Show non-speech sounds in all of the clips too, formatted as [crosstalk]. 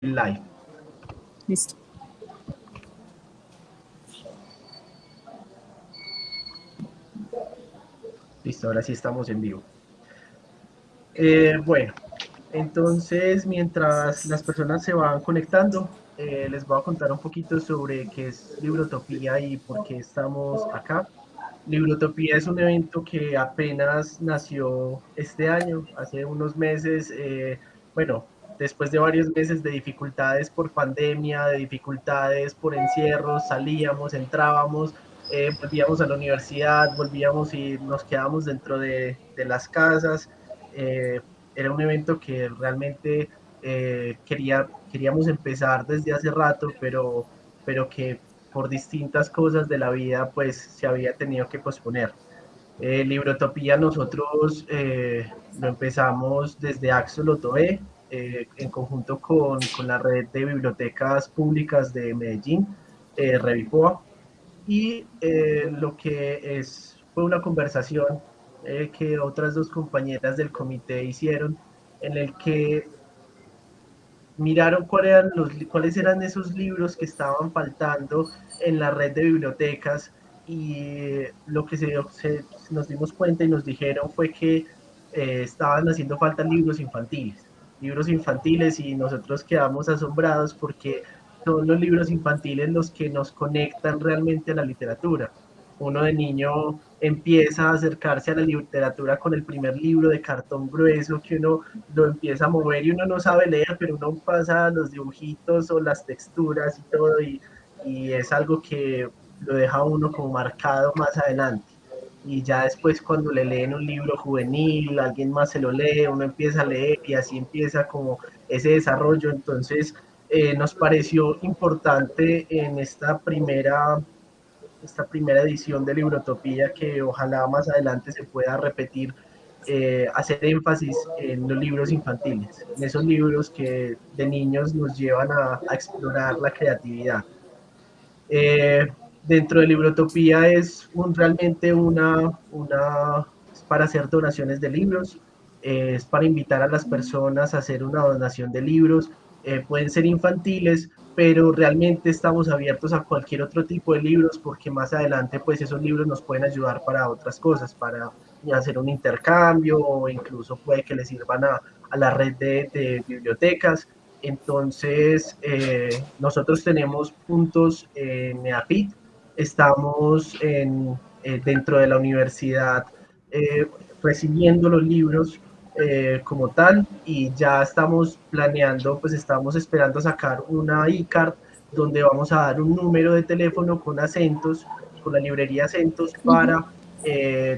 live. Listo. Listo, ahora sí estamos en vivo. Eh, bueno, entonces mientras las personas se van conectando, eh, les voy a contar un poquito sobre qué es Librotopía y por qué estamos acá. Librotopía es un evento que apenas nació este año, hace unos meses, eh, bueno, después de varios meses de dificultades por pandemia, de dificultades por encierros, salíamos, entrábamos, eh, volvíamos a la universidad, volvíamos y nos quedábamos dentro de, de las casas. Eh, era un evento que realmente eh, quería, queríamos empezar desde hace rato, pero, pero que por distintas cosas de la vida pues se había tenido que posponer. Eh, Librotopía nosotros lo empezamos desde Axolotoe, eh, en conjunto con, con, la red de bibliotecas públicas de Medellín, eh, Revipoa, y eh, lo que es, fue una conversación eh, que otras dos compañeras del comité hicieron, en el que miraron cuáles eran, esos libros que estaban faltando en la red de bibliotecas. Y lo que se, nos dimos cuenta y nos dijeron fue que eh, estaban haciendo falta libros infantiles libros infantiles y nosotros quedamos asombrados porque son los libros infantiles los que nos conectan realmente a la literatura. Uno de niño empieza a acercarse a la literatura con el primer libro de cartón grueso que uno lo empieza a mover y uno no sabe leer, pero uno pasa los dibujitos o las texturas y todo y, y es algo que lo deja uno como marcado más adelante y ya después cuando le leen un libro juvenil, alguien más se lo lee, uno empieza a leer y así empieza como ese desarrollo. Entonces eh, nos pareció importante en esta primera, esta primera edición de Librotopía que ojalá más adelante se pueda repetir, eh, hacer énfasis en los libros infantiles, en esos libros que de niños nos llevan a, a explorar la creatividad. Eh, dentro de Librotopía es un, realmente una, una, es para hacer donaciones de libros, eh, es para invitar a las personas a hacer una donación de libros, eh, pueden ser infantiles, pero realmente estamos abiertos a cualquier otro tipo de libros porque más adelante pues esos libros nos pueden ayudar para otras cosas, para hacer un intercambio o incluso puede que les sirvan a, a la red de, de bibliotecas. Entonces, eh, nosotros tenemos puntos en EAPIT, estamos en, eh, dentro de la universidad eh, recibiendo los libros eh, como tal y ya estamos planeando, pues estamos esperando sacar una iCard donde vamos a dar un número de teléfono con acentos, con la librería acentos para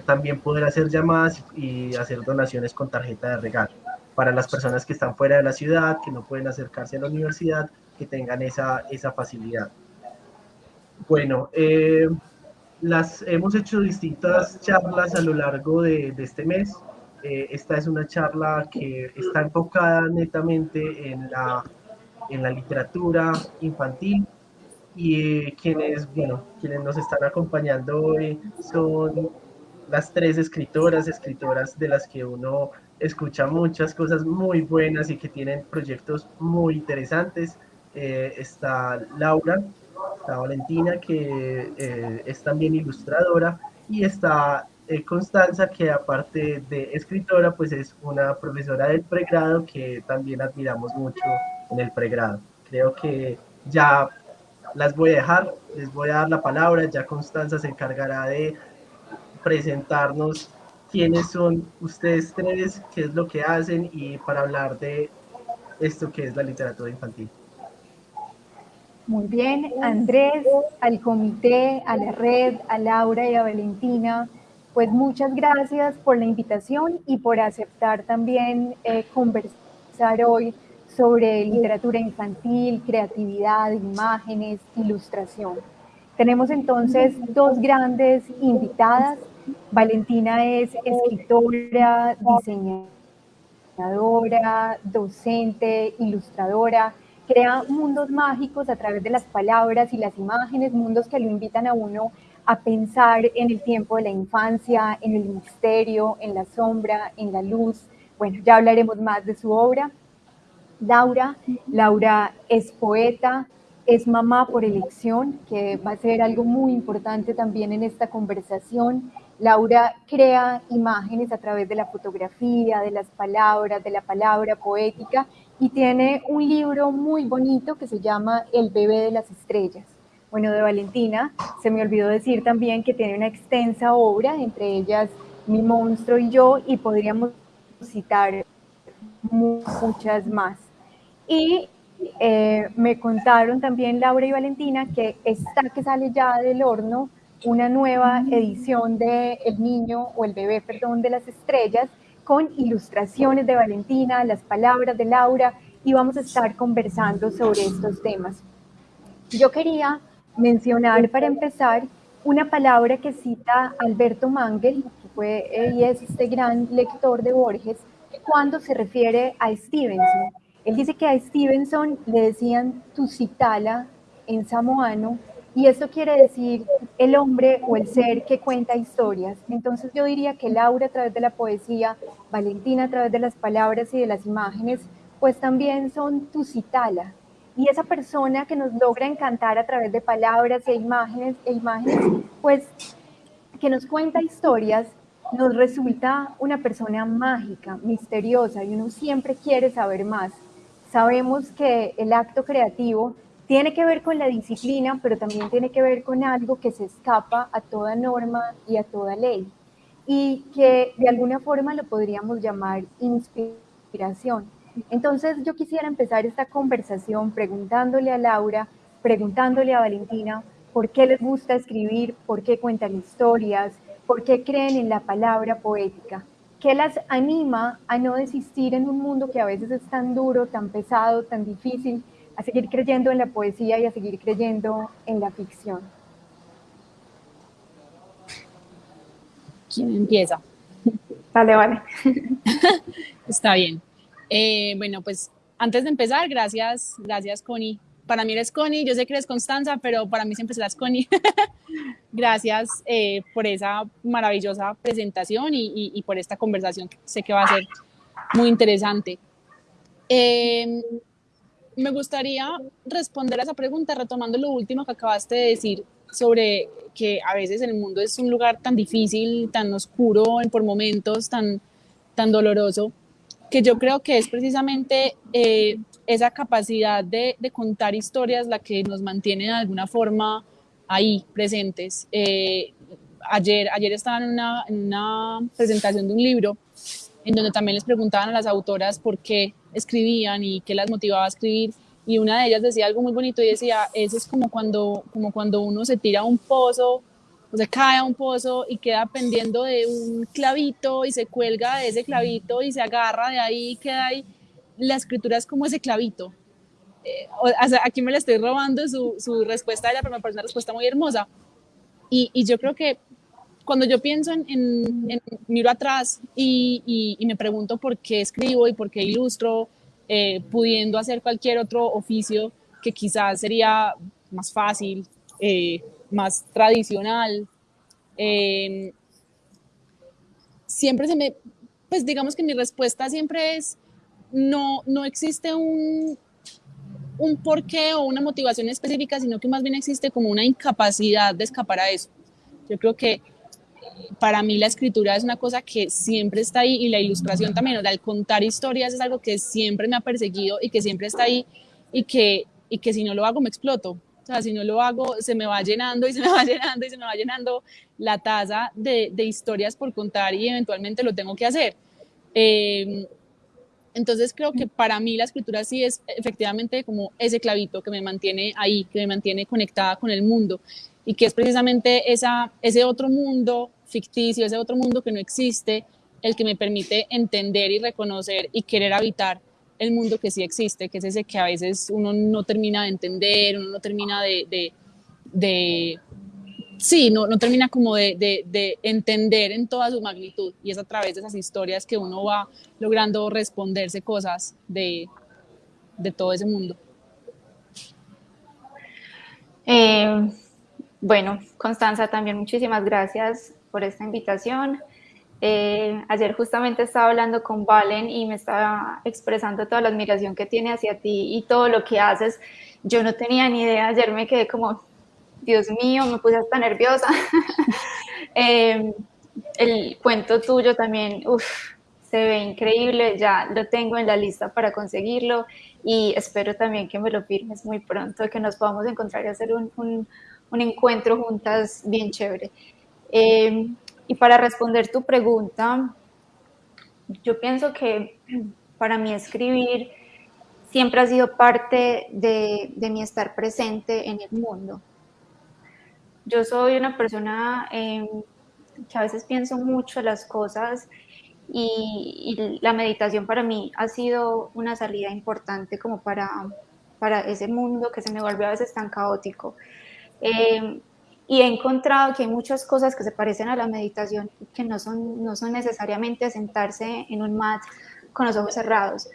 también poder hacer llamadas y hacer donaciones con tarjeta de regalo para las personas que están fuera de la ciudad, que no pueden acercarse a la universidad, que tengan esa, esa facilidad. Bueno, eh, las, hemos hecho distintas charlas a lo largo de, este mes. Eh, esta es una charla que está enfocada netamente en la, en la literatura infantil y eh, quienes, bueno, quienes nos están acompañando hoy son las tres escritoras, escritoras de las que uno escucha muchas cosas muy buenas y que tienen proyectos muy interesantes. Está Laura, está Valentina, que eh, es también ilustradora, y está eh, Constanza, que aparte de escritora, pues es una profesora del pregrado que también admiramos mucho en el pregrado. Creo que ya las voy a dejar, les voy a dar la palabra, ya Constanza se encargará de presentarnos quiénes son ustedes tres, qué es lo que hacen y para hablar de esto que es la literatura infantil. Muy bien, Andrés, al comité, a la red, a Laura y a Valentina, pues muchas gracias por la invitación y por aceptar también eh, conversar hoy sobre literatura infantil, creatividad, imágenes, ilustración. Tenemos entonces dos grandes invitadas. Valentina es escritora, diseñadora, docente, ilustradora, crea mundos mágicos a través de las palabras y las imágenes, mundos que lo invitan a uno a pensar en el tiempo de la infancia, en el misterio, en la sombra, en la luz. Bueno, ya hablaremos más de su obra. Laura. Laura es poeta, es mamá por elección, que va a ser algo muy importante también en esta conversación. Laura crea imágenes a través de la fotografía, de las palabras, de la palabra poética y tiene un libro muy bonito que se llama El bebé de las estrellas. Bueno, de Valentina, se me olvidó decir también que tiene una extensa obra, entre ellas Mi monstruo y yo, y podríamos citar muchas más. Y eh, me contaron también Laura y Valentina que está que sale ya del horno una nueva edición de El Niño o El Bebé, perdón, de las Estrellas, con ilustraciones de Valentina, las palabras de Laura, y vamos a estar conversando sobre estos temas. Yo quería mencionar para empezar una palabra que cita Alberto Mangel, que fue y es este gran lector de Borges, cuando se refiere a Stevenson. Él dice que a Stevenson le decían Tusitala en samoano y esto quiere decir el hombre o el ser que cuenta historias. Entonces yo diría que Laura a través de la poesía, Valentina a través de las palabras y de las imágenes, pues también son tu citala. Y esa persona que nos logra encantar a través de palabras e imágenes, e imágenes, pues que nos cuenta historias, nos resulta una persona mágica, misteriosa, y uno siempre quiere saber más. Sabemos que el acto creativo tiene que ver con la disciplina, pero también tiene que ver con algo que se escapa a toda norma y a toda ley y que de alguna forma lo podríamos llamar inspiración. Entonces yo quisiera empezar esta conversación preguntándole a Laura, preguntándole a Valentina, ¿por qué les gusta escribir? ¿Por qué cuentan historias? ¿Por qué creen en la palabra poética? ¿Qué las anima a no desistir en un mundo que a veces es tan duro, tan pesado, tan difícil? A seguir creyendo en la poesía y a seguir creyendo en la ficción. ¿Quién empieza? Vale, vale. [laughs] Está bien. Eh, bueno, pues antes de empezar, gracias, gracias Connie. Para mí eres Connie, yo sé que eres Constanza, pero para mí siempre serás Connie. [laughs] gracias eh, por esa maravillosa presentación y, y, por esta conversación que sé que va a ser muy interesante. Eh, me gustaría responder a esa pregunta retomando lo último que acabaste de decir sobre que a veces el mundo es un lugar tan difícil, tan oscuro por momentos, tan, tan doloroso, que yo creo que es precisamente eh, esa capacidad de, contar historias la que nos mantiene de alguna forma ahí presentes. Eh, ayer, ayer estaba en una presentación de un libro en donde también les preguntaban a las autoras por qué escribían y qué las motivaba a escribir. Y una de ellas decía algo muy bonito y decía, eso es como cuando, como cuando uno se tira a un pozo o se cae a un pozo y queda pendiendo de un clavito y se cuelga de ese clavito y se agarra de ahí y queda ahí. La escritura es como ese clavito. Eh, aquí me le estoy robando su, su, respuesta pero me parece una respuesta muy hermosa. Y yo creo que cuando yo pienso en, en, miro atrás y, y, me pregunto por qué escribo y por qué ilustro, eh, pudiendo hacer cualquier otro oficio que quizás sería más fácil, eh, más tradicional, em, siempre se me, pues digamos que mi respuesta siempre es, no, no existe un, un porqué o una motivación específica, sino que más bien existe como una incapacidad de escapar a eso. Yo creo que para mí la escritura es una cosa que siempre está ahí y la ilustración también, o sea, el contar historias es algo que siempre me ha perseguido y que siempre está ahí y que, y que si no lo hago me exploto. O sea, si no lo hago, se me va llenando y se me va [laughs] llenando y se me va llenando la taza de, de historias por contar y eventualmente lo tengo que hacer. Eh, entonces creo que para mí la escritura sí es efectivamente como ese clavito que me mantiene ahí, que me mantiene conectada con el mundo y que es precisamente esa, ese otro mundo ficticio, ese otro mundo que no existe, el que me permite entender y reconocer y querer habitar el mundo que sí existe, que es ese que a veces uno no termina de entender, uno no termina de, de, sí, no, no termina como de, de, entender en toda su magnitud. Y es a través de esas historias que uno va logrando responderse cosas de, de todo ese mundo. Eh, bueno, Constanza, también muchísimas gracias por esta invitación. Eh, ayer justamente estaba hablando con Valen y me estaba expresando toda la admiración que tiene hacia ti y todo lo que haces. Yo no tenía ni idea, ayer me quedé como, Dios mío, me puse hasta nerviosa. [laughs] eh, el cuento tuyo también, uff, se ve increíble, ya lo tengo en la lista para conseguirlo y espero también que me lo firmes muy pronto, que nos podamos encontrar y hacer un, un, un encuentro juntas bien chévere. Eh, y para responder tu pregunta, yo pienso que para mí escribir siempre ha sido parte de, mi estar presente en el mundo. Yo soy una persona eh, que a veces pienso mucho las cosas y, y, la meditación para mí ha sido una salida importante como para, para ese mundo que se me vuelve a veces tan caótico. Eh, y he encontrado que hay muchas cosas que se parecen a la meditación que no son, no son necesariamente sentarse en un mat con los ojos cerrados.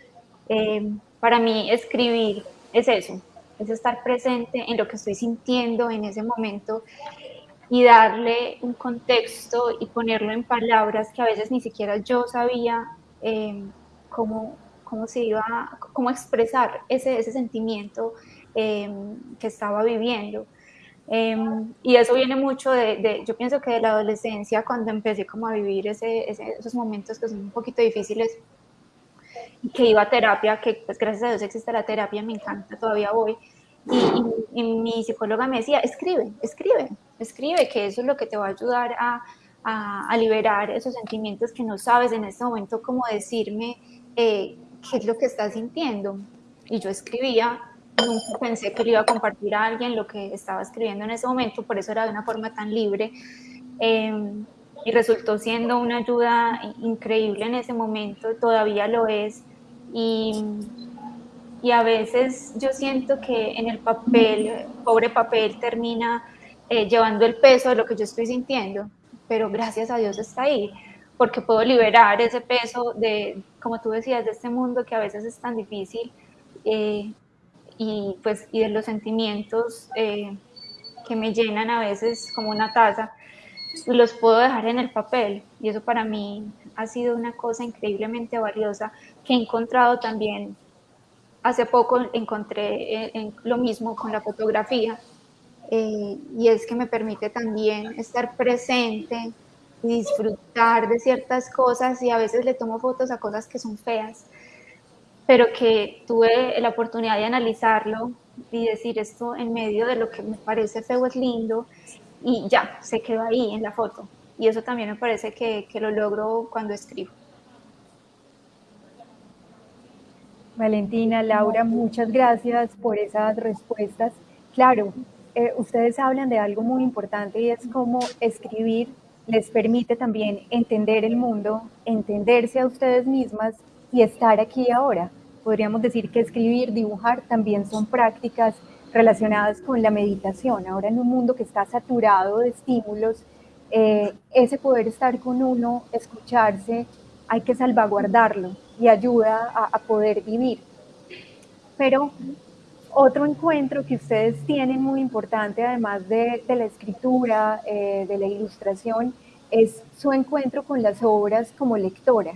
Eh, para mí escribir es eso, es estar presente en lo que estoy sintiendo en ese momento y darle un contexto y ponerlo en palabras que a veces ni siquiera yo sabía eh, cómo, cómo, se iba, cómo expresar ese, ese sentimiento eh, que estaba viviendo. Eh, y eso viene mucho de, de, yo pienso que de la adolescencia, cuando empecé como a vivir ese, ese, esos momentos que son un poquito difíciles, que iba a terapia, que pues gracias a Dios existe la terapia, me encanta, todavía voy, y, y, y, mi psicóloga me decía, escribe, escribe, escribe, que eso es lo que te va a ayudar a, a, a liberar esos sentimientos que no sabes en este momento cómo decirme eh, qué es lo que estás sintiendo. Y yo escribía, nunca pensé que le iba a compartir a alguien lo que estaba escribiendo en ese momento, por eso era de una forma tan libre. Eh, y resultó siendo una ayuda increíble en ese momento, todavía lo es. Y, y a veces yo siento que en el papel, pobre papel, termina eh, llevando el peso de lo que yo estoy sintiendo, pero gracias a Dios está ahí, porque puedo liberar ese peso de, como tú decías, de este mundo que a veces es tan difícil eh, y, pues, y de los sentimientos eh, que me llenan a veces como una taza, los puedo dejar en el papel y eso para mí ha sido una cosa increíblemente valiosa que he encontrado también. Hace poco encontré en, en lo mismo con la fotografía eh, y es que me permite también estar presente y disfrutar de ciertas cosas y a veces le tomo fotos a cosas que son feas, pero que tuve la oportunidad de analizarlo y decir esto en medio de lo que me parece feo es lindo y ya, se quedó ahí en la foto. Y eso también me parece que, que lo logro cuando escribo. Valentina, Laura, muchas gracias por esas respuestas. Claro, eh, ustedes hablan de algo muy importante y es cómo escribir les permite también entender el mundo, entenderse a ustedes mismas y estar aquí ahora. Podríamos decir que escribir, dibujar también son prácticas relacionadas con la meditación. Ahora en un mundo que está saturado de estímulos, eh, ese poder estar con uno, escucharse, hay que salvaguardarlo y ayuda a, poder vivir. Pero otro encuentro que ustedes tienen muy importante, además de, de la escritura, eh, de la ilustración, es su encuentro con las obras como lectoras.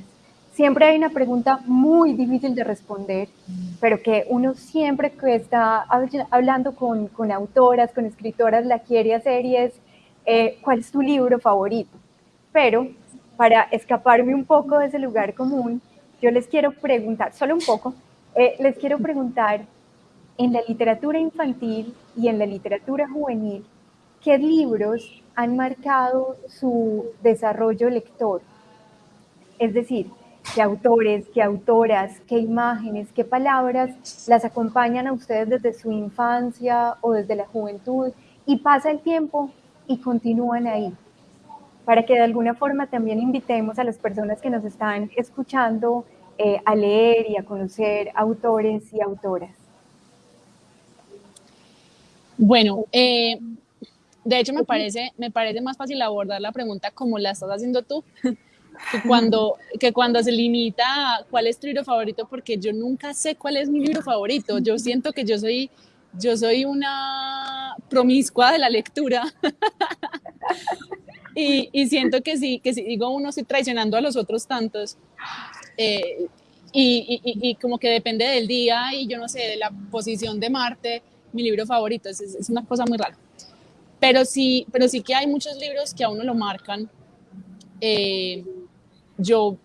Siempre hay una pregunta muy difícil de responder, pero que uno siempre está hablando con, con autoras, con escritoras, la quiere hacer y es, eh, ¿cuál es tu libro favorito? Pero para escaparme un poco de ese lugar común, yo les quiero preguntar, solo un poco, eh, les quiero preguntar en la literatura infantil y en la literatura juvenil, ¿qué libros han marcado su desarrollo lector? Es decir, qué autores, qué autoras, qué imágenes, qué palabras las acompañan a ustedes desde su infancia o desde la juventud y pasa el tiempo y continúan ahí. Para que de alguna forma también invitemos a las personas que nos están escuchando eh, a leer y a conocer autores y autoras. Bueno, eh, de hecho me parece, me parece más fácil abordar la pregunta como la estás haciendo tú, que cuando, que cuando se limita a cuál es tu libro favorito, porque yo nunca sé cuál es mi libro favorito. Yo siento que yo soy, yo soy una promiscua de la lectura. [laughs] Y, y, siento que sí, que si digo uno, estoy traicionando a los otros tantos. Eh, y, y, y, como que depende del día y yo no sé, de la posición de Marte, mi libro favorito, es, es una cosa muy rara. Pero sí, pero sí que hay muchos libros que a uno lo marcan. Eh, yo,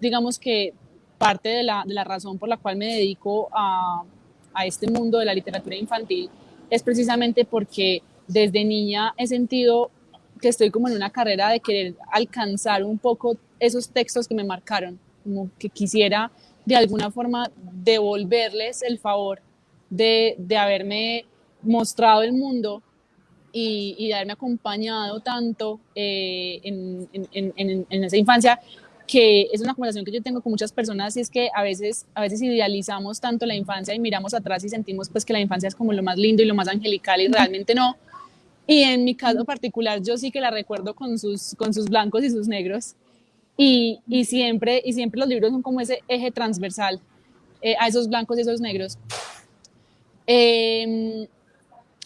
digamos que parte de la, de la, razón por la cual me dedico a, a este mundo de la literatura infantil es precisamente porque desde niña he sentido que estoy como en una carrera de querer alcanzar un poco esos textos que me marcaron, como que quisiera de alguna forma devolverles el favor de, de haberme mostrado el mundo y, y de haberme acompañado tanto eh, en, en, en, en, esa infancia que es una conversación que yo tengo con muchas personas y es que a veces, a veces idealizamos tanto la infancia y miramos atrás y sentimos pues que la infancia es como lo más lindo y lo más angelical y realmente no. Y en mi caso particular yo sí que la recuerdo con sus, con sus blancos y sus negros y, y siempre, y siempre los libros son como ese eje transversal eh, a esos blancos y esos negros. Eh,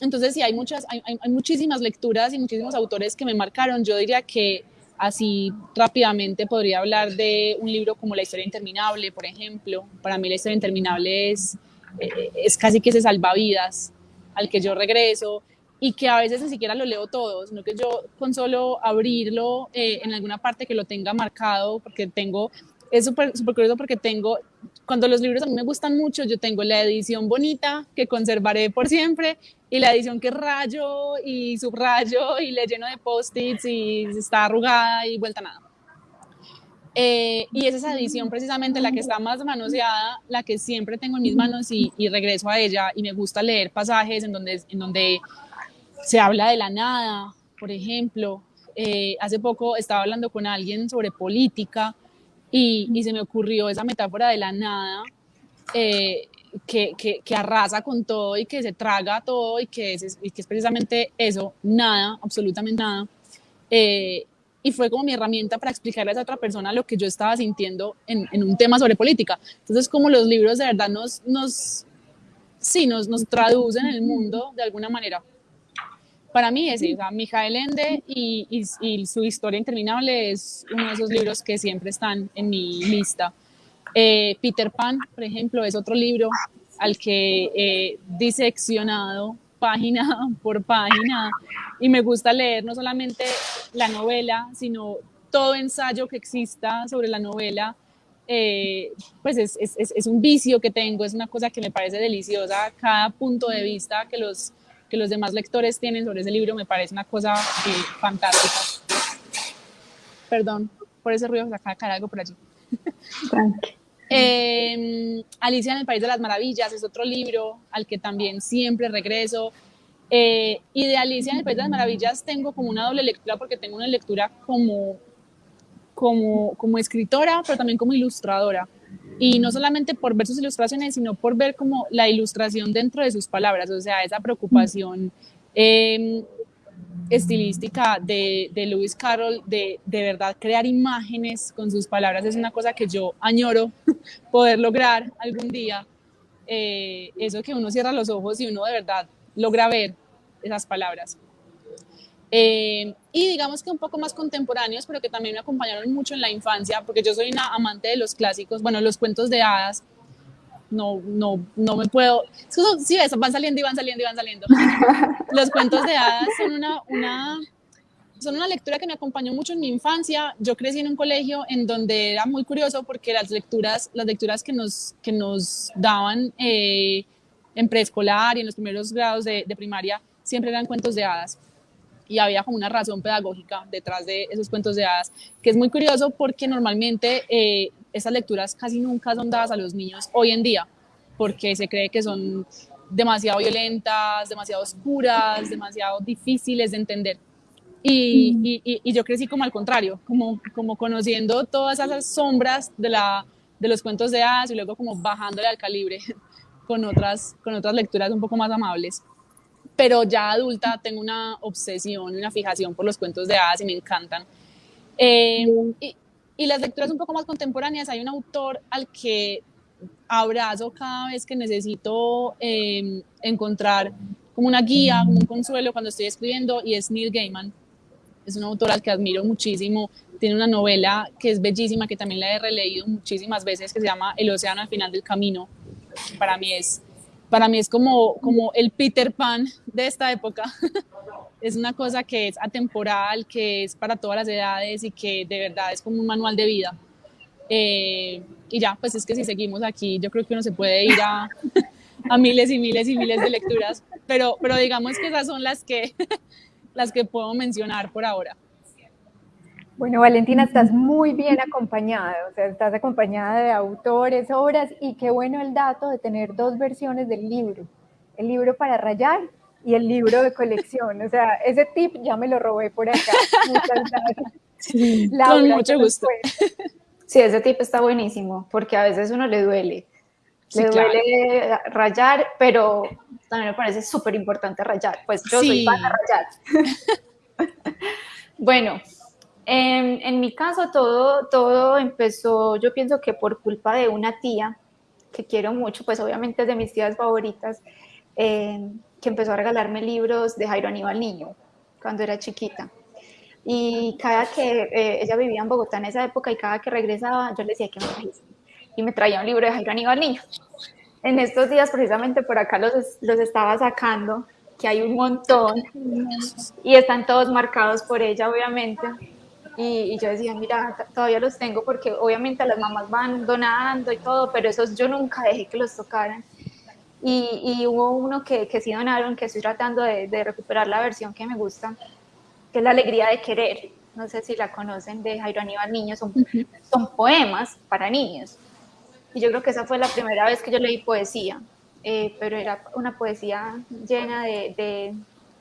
entonces sí, hay, muchas, hay, hay, muchísimas lecturas y muchísimos autores que me marcaron. Yo diría que Así rápidamente podría hablar de un libro como La historia interminable, por ejemplo. Para mí la historia interminable es, eh, es casi que ese salvavidas al que yo regreso y que a veces ni siquiera lo leo todo, sino que yo con solo abrirlo eh, en alguna parte que lo tenga marcado, porque tengo, es súper super curioso porque tengo cuando los libros a mí me gustan mucho, yo tengo la edición bonita que conservaré por siempre y la edición que rayo y subrayo y le lleno de post-its y está arrugada y vuelta nada. Eh, y es esa edición precisamente la que está más manoseada, la que siempre tengo en mis manos y, regreso a ella y me gusta leer pasajes en donde, en donde se habla de la nada, por ejemplo. Eh, hace poco estaba hablando con alguien sobre política y, y, se me ocurrió esa metáfora de la nada eh, que, que, que, arrasa con todo y que se traga todo y que es, y que es precisamente eso, nada, absolutamente nada. Eh, y fue como mi herramienta para explicarle a esa otra persona lo que yo estaba sintiendo en, en un tema sobre política. Entonces, como los libros de verdad nos, nos, sí, nos, nos traducen el mundo de alguna manera para mí es, o sea, Mijael Ende y, y, y, su historia interminable es uno de esos libros que siempre están en mi lista. Eh, Peter Pan, por ejemplo, es otro libro al que he diseccionado página [laughs] por página y me gusta leer no solamente la novela, sino todo ensayo que exista sobre la novela. Eh, pues es, es, es un vicio que tengo, es una cosa que me parece deliciosa, cada punto de vista que los que los demás lectores tienen sobre ese libro me parece una cosa eh, fantástica. Perdón por ese ruido, acaba de caer algo por allí. [laughs] eh, Alicia en el País de las Maravillas es otro libro al que también siempre regreso. Eh, y de Alicia en el País de las Maravillas tengo como una doble lectura porque tengo una lectura como, como, como escritora, pero también como ilustradora y no solamente por ver sus ilustraciones, sino por ver como la ilustración dentro de sus palabras, o sea, esa preocupación eh, estilística de, de, Lewis Carroll, de, de verdad crear imágenes con sus palabras, es una cosa que yo añoro [laughs] poder lograr algún día, eh, eso que uno cierra los ojos y uno de verdad logra ver esas palabras. Eh, y digamos que un poco más contemporáneos, pero que también me acompañaron mucho en la infancia, porque yo soy una amante de los clásicos, bueno, los cuentos de hadas, no, no, no me puedo, sí, eso, van saliendo y van saliendo y van saliendo. [laughs] Los cuentos de hadas son una, una, son una lectura que me acompañó mucho en mi infancia. Yo crecí en un colegio en donde era muy curioso porque las lecturas, las lecturas que nos, que nos daban eh, en preescolar y en los primeros grados de, de primaria siempre eran cuentos de hadas y había como una razón pedagógica detrás de esos cuentos de hadas, que es muy curioso porque normalmente eh, esas lecturas casi nunca son dadas a los niños hoy en día, porque se cree que son demasiado violentas, demasiado oscuras, demasiado difíciles de entender. Y, y, y, yo crecí como al contrario, como, como conociendo todas esas sombras de, la, de los cuentos de hadas y luego como bajándole al calibre [laughs] con otras, con otras lecturas un poco más amables pero ya adulta tengo una obsesión, una fijación por los cuentos de hadas y me encantan. Eh, y, y, las lecturas un poco más contemporáneas, hay un autor al que abrazo cada vez que necesito eh, encontrar como una guía, como un consuelo cuando estoy escribiendo y es Neil Gaiman. es una autora que admiro muchísimo, tiene una novela que es bellísima, que también la he releído muchísimas veces, que se llama El océano al final del camino. Para mí es, para mí es como, como el Peter Pan de esta época. [laughs] es una cosa que es atemporal, que es para todas las edades y que de verdad es como un manual de vida. Eh, y ya, pues es que si seguimos aquí, yo creo que uno se puede ir a, [laughs] a miles y miles y miles de lecturas, pero, pero digamos que esas son las que, [laughs] las que puedo mencionar por ahora. Bueno, Valentina, estás muy bien acompañada, o sea, estás acompañada de autores, obras, y qué bueno el dato de tener dos versiones del libro, el libro para rayar y el libro de colección, o sea, ese tip ya me lo robé por acá. [laughs] Muchas gracias. con mucho gusto. Sí, ese tip está buenísimo, porque a veces uno le duele, le duele rayar, pero también me parece súper importante rayar, pues yo soy para rayar. [laughs] bueno, en, mi caso todo, todo empezó, yo pienso que por culpa de una tía que quiero mucho, pues obviamente es de mis tías favoritas, eh, que empezó a regalarme libros de Jairo Aníbal Niño cuando era chiquita. Y cada que eh, ella vivía en Bogotá en esa época y cada que regresaba, yo le decía que me trajese. Y me traía un libro de Jairo Aníbal Niño. En estos días, precisamente por acá los, los estaba sacando, que hay un montón, y están todos marcados por ella, obviamente. Y, yo decía, mira, todavía los tengo porque obviamente las mamás van donando y todo, pero esos yo nunca dejé que los tocaran. Y, y hubo uno que, que sí donaron, que estoy tratando de, de, recuperar la versión que me gusta, que es La Alegría de Querer. No sé si la conocen, de Jairo Aníbal Niño. Son, son poemas para niños. Y yo creo que esa fue la primera vez que yo leí poesía, eh, pero era una poesía llena de, de,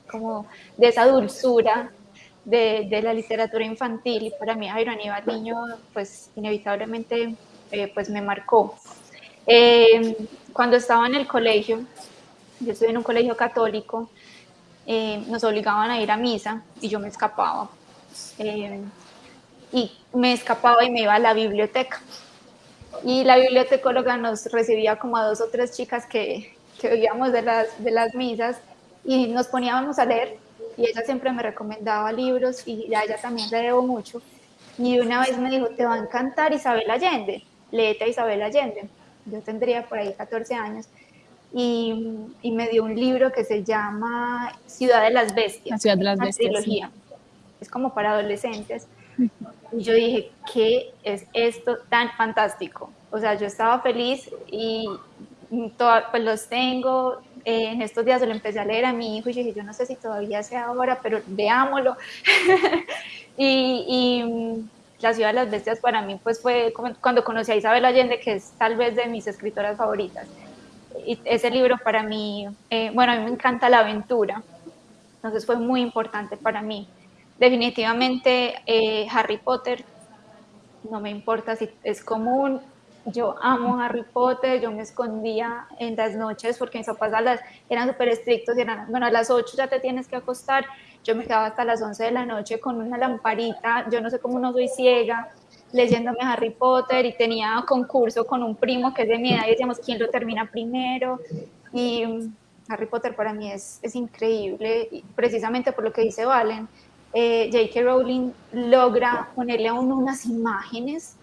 como de esa dulzura de, la literatura infantil y para mí Jairo Aníbal Niño pues inevitablemente eh, pues me marcó. Eh, cuando estaba en el colegio, yo estuve en un colegio católico, eh, nos obligaban a ir a misa y yo me escapaba. y me escapaba y me iba a la biblioteca. Y la bibliotecóloga nos recibía como a dos o tres chicas que, que oíamos de las, de las misas y nos poníamos a leer y ella siempre me recomendaba libros y a ella también le debo mucho. Y una vez me dijo, te va a encantar Isabel Allende, léete a Isabel Allende. Yo tendría por ahí 14 años. Y, y, me dio un libro que se llama Ciudad de las Bestias. La Ciudad de las Bestias. Trilogía. Es como para adolescentes. Y yo dije, ¿qué es esto tan fantástico? O sea, yo estaba feliz y todo, pues los tengo, eh, en estos días lo empecé a leer a mi hijo y dije, yo no sé si todavía sea ahora, pero veámoslo. [laughs] y, mm, La ciudad de las bestias para mí pues fue cuando conocí a Isabel Allende, que es tal vez de mis escritoras favoritas. Y ese libro para mí, eh, bueno, a mí me encanta la aventura, entonces fue muy importante para mí. Definitivamente eh, Harry Potter, no me importa si es común, yo amo Harry Potter, yo me escondía en las noches porque mis papás eran súper estrictos y eran, bueno, a las 8 ya te tienes que acostar, yo me quedaba hasta las 11 de la noche con una lamparita, yo no sé cómo no soy ciega, leyéndome Harry Potter y tenía concurso con un primo que es de mi edad y decíamos quién lo termina primero y mm, Harry Potter para mí es, es increíble, precisamente por lo que dice Valen, eh, J.K. Rowling logra ponerle a uno unas imágenes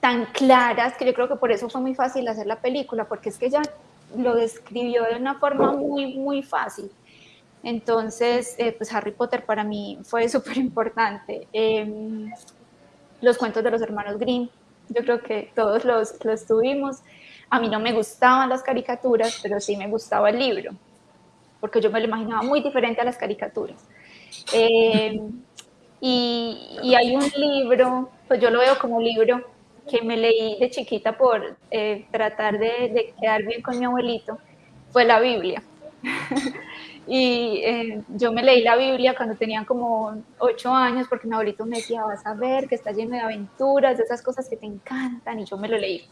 tan claras que yo creo que por eso fue muy fácil hacer la película, porque es que ella lo describió de una forma muy, muy fácil. Entonces, eh, pues Harry Potter para mí fue [laughs] súper importante. Em, los cuentos de los hermanos Grimm, yo creo que todos los, los tuvimos. A mí no me gustaban las caricaturas, pero sí me gustaba el libro, porque yo me lo imaginaba muy diferente a las caricaturas. Em, y, y, hay un libro, pues yo lo veo como libro que me leí de chiquita por eh, tratar de, quedar bien con mi abuelito fue la Biblia. [laughs] y eh, yo me leí la Biblia cuando tenía como ocho años porque mi abuelito me decía, vas a ver que está lleno de aventuras, de esas cosas que te encantan, y yo me lo leí.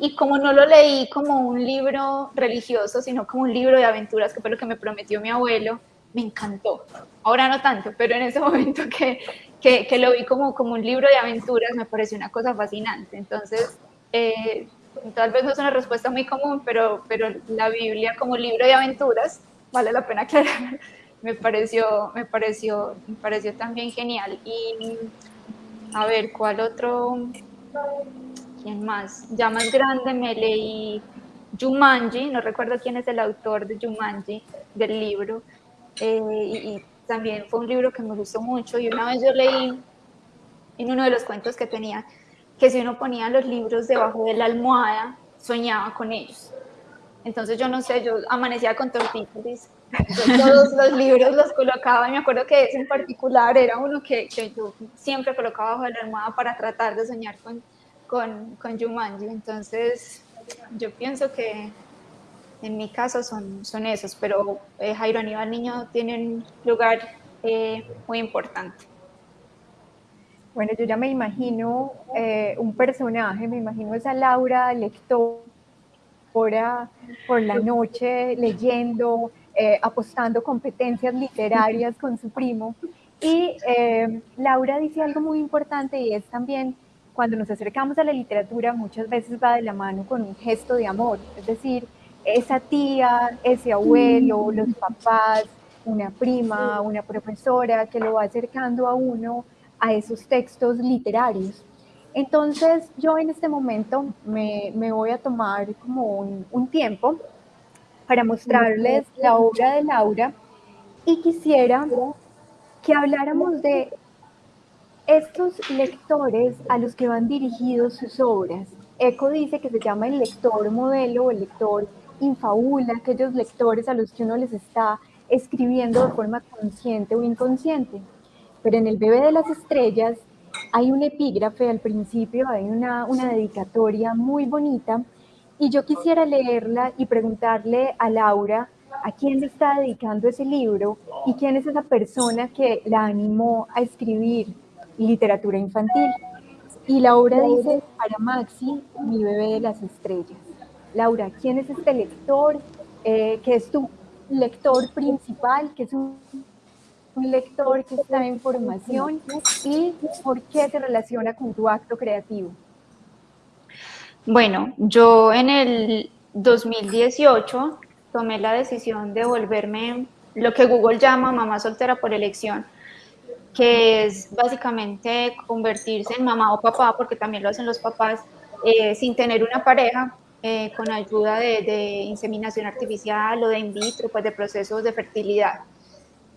Y como no lo leí como un libro religioso, sino como un libro de aventuras, que fue lo que me prometió mi abuelo, me encantó. Ahora no tanto, pero en ese momento [laughs] que, que, lo vi como, como un libro de aventuras, me pareció una cosa fascinante. Entonces, eh, tal vez no es una respuesta muy común, pero, pero la Biblia como libro de aventuras, vale la pena aclarar, [laughs] me pareció, me pareció, me pareció también genial. Y a ver, ¿cuál otro? ¿Quién más? Ya más grande me leí Jumanji, no recuerdo quién es el autor de Jumanji, del libro, eh, y, también fue un libro que me gustó mucho y una vez yo leí en uno de los cuentos que tenía que si uno ponía los libros debajo de la almohada, soñaba con ellos. Entonces yo no sé, yo amanecía con tortícolis, todos los libros los colocaba y me acuerdo que ese en particular era uno que, que yo siempre colocaba bajo la almohada para tratar de soñar con, con, con Jumanji. Entonces yo pienso que en mi caso son, son esos, pero eh, Jairo Aníbal Niño tiene un lugar eh, muy importante. Bueno, yo ya me imagino eh, un personaje, me imagino esa Laura lectora por la noche leyendo, apostando competencias literarias con su primo. Y Laura dice algo muy importante y es también cuando nos acercamos a la literatura muchas veces va de la mano con un gesto de amor, es decir, esa tía, ese abuelo, los papás, una prima, una profesora que lo va acercando a uno a esos textos literarios. Entonces yo en este momento me, voy a tomar como un, un tiempo para mostrarles la obra de Laura y quisiera que habláramos de estos lectores a los que van dirigidos sus obras, Eco dice que se llama el lector modelo o el lector infabula, aquellos lectores a los que uno les está escribiendo de forma consciente o inconsciente. Pero en el bebé de las estrellas hay un epígrafe al principio, hay una, una dedicatoria muy bonita y yo quisiera leerla y preguntarle a Laura a quién le está dedicando ese libro y quién es esa persona que la animó a escribir literatura infantil. Y la obra dice, para Maxi, mi bebé de las estrellas. Laura, ¿quién es este lector? Eh, ¿Qué es tu lector principal? ¿Qué es un, un lector que está en formación? ¿Y por qué se relaciona con tu acto creativo? Bueno, yo en el 2018 tomé la decisión de volverme lo que Google llama mamá soltera por elección que es básicamente convertirse en mamá o papá, porque también lo hacen los papás, eh, sin tener una pareja, eh, con ayuda de, inseminación artificial o de in vitro, pues de procesos de fertilidad.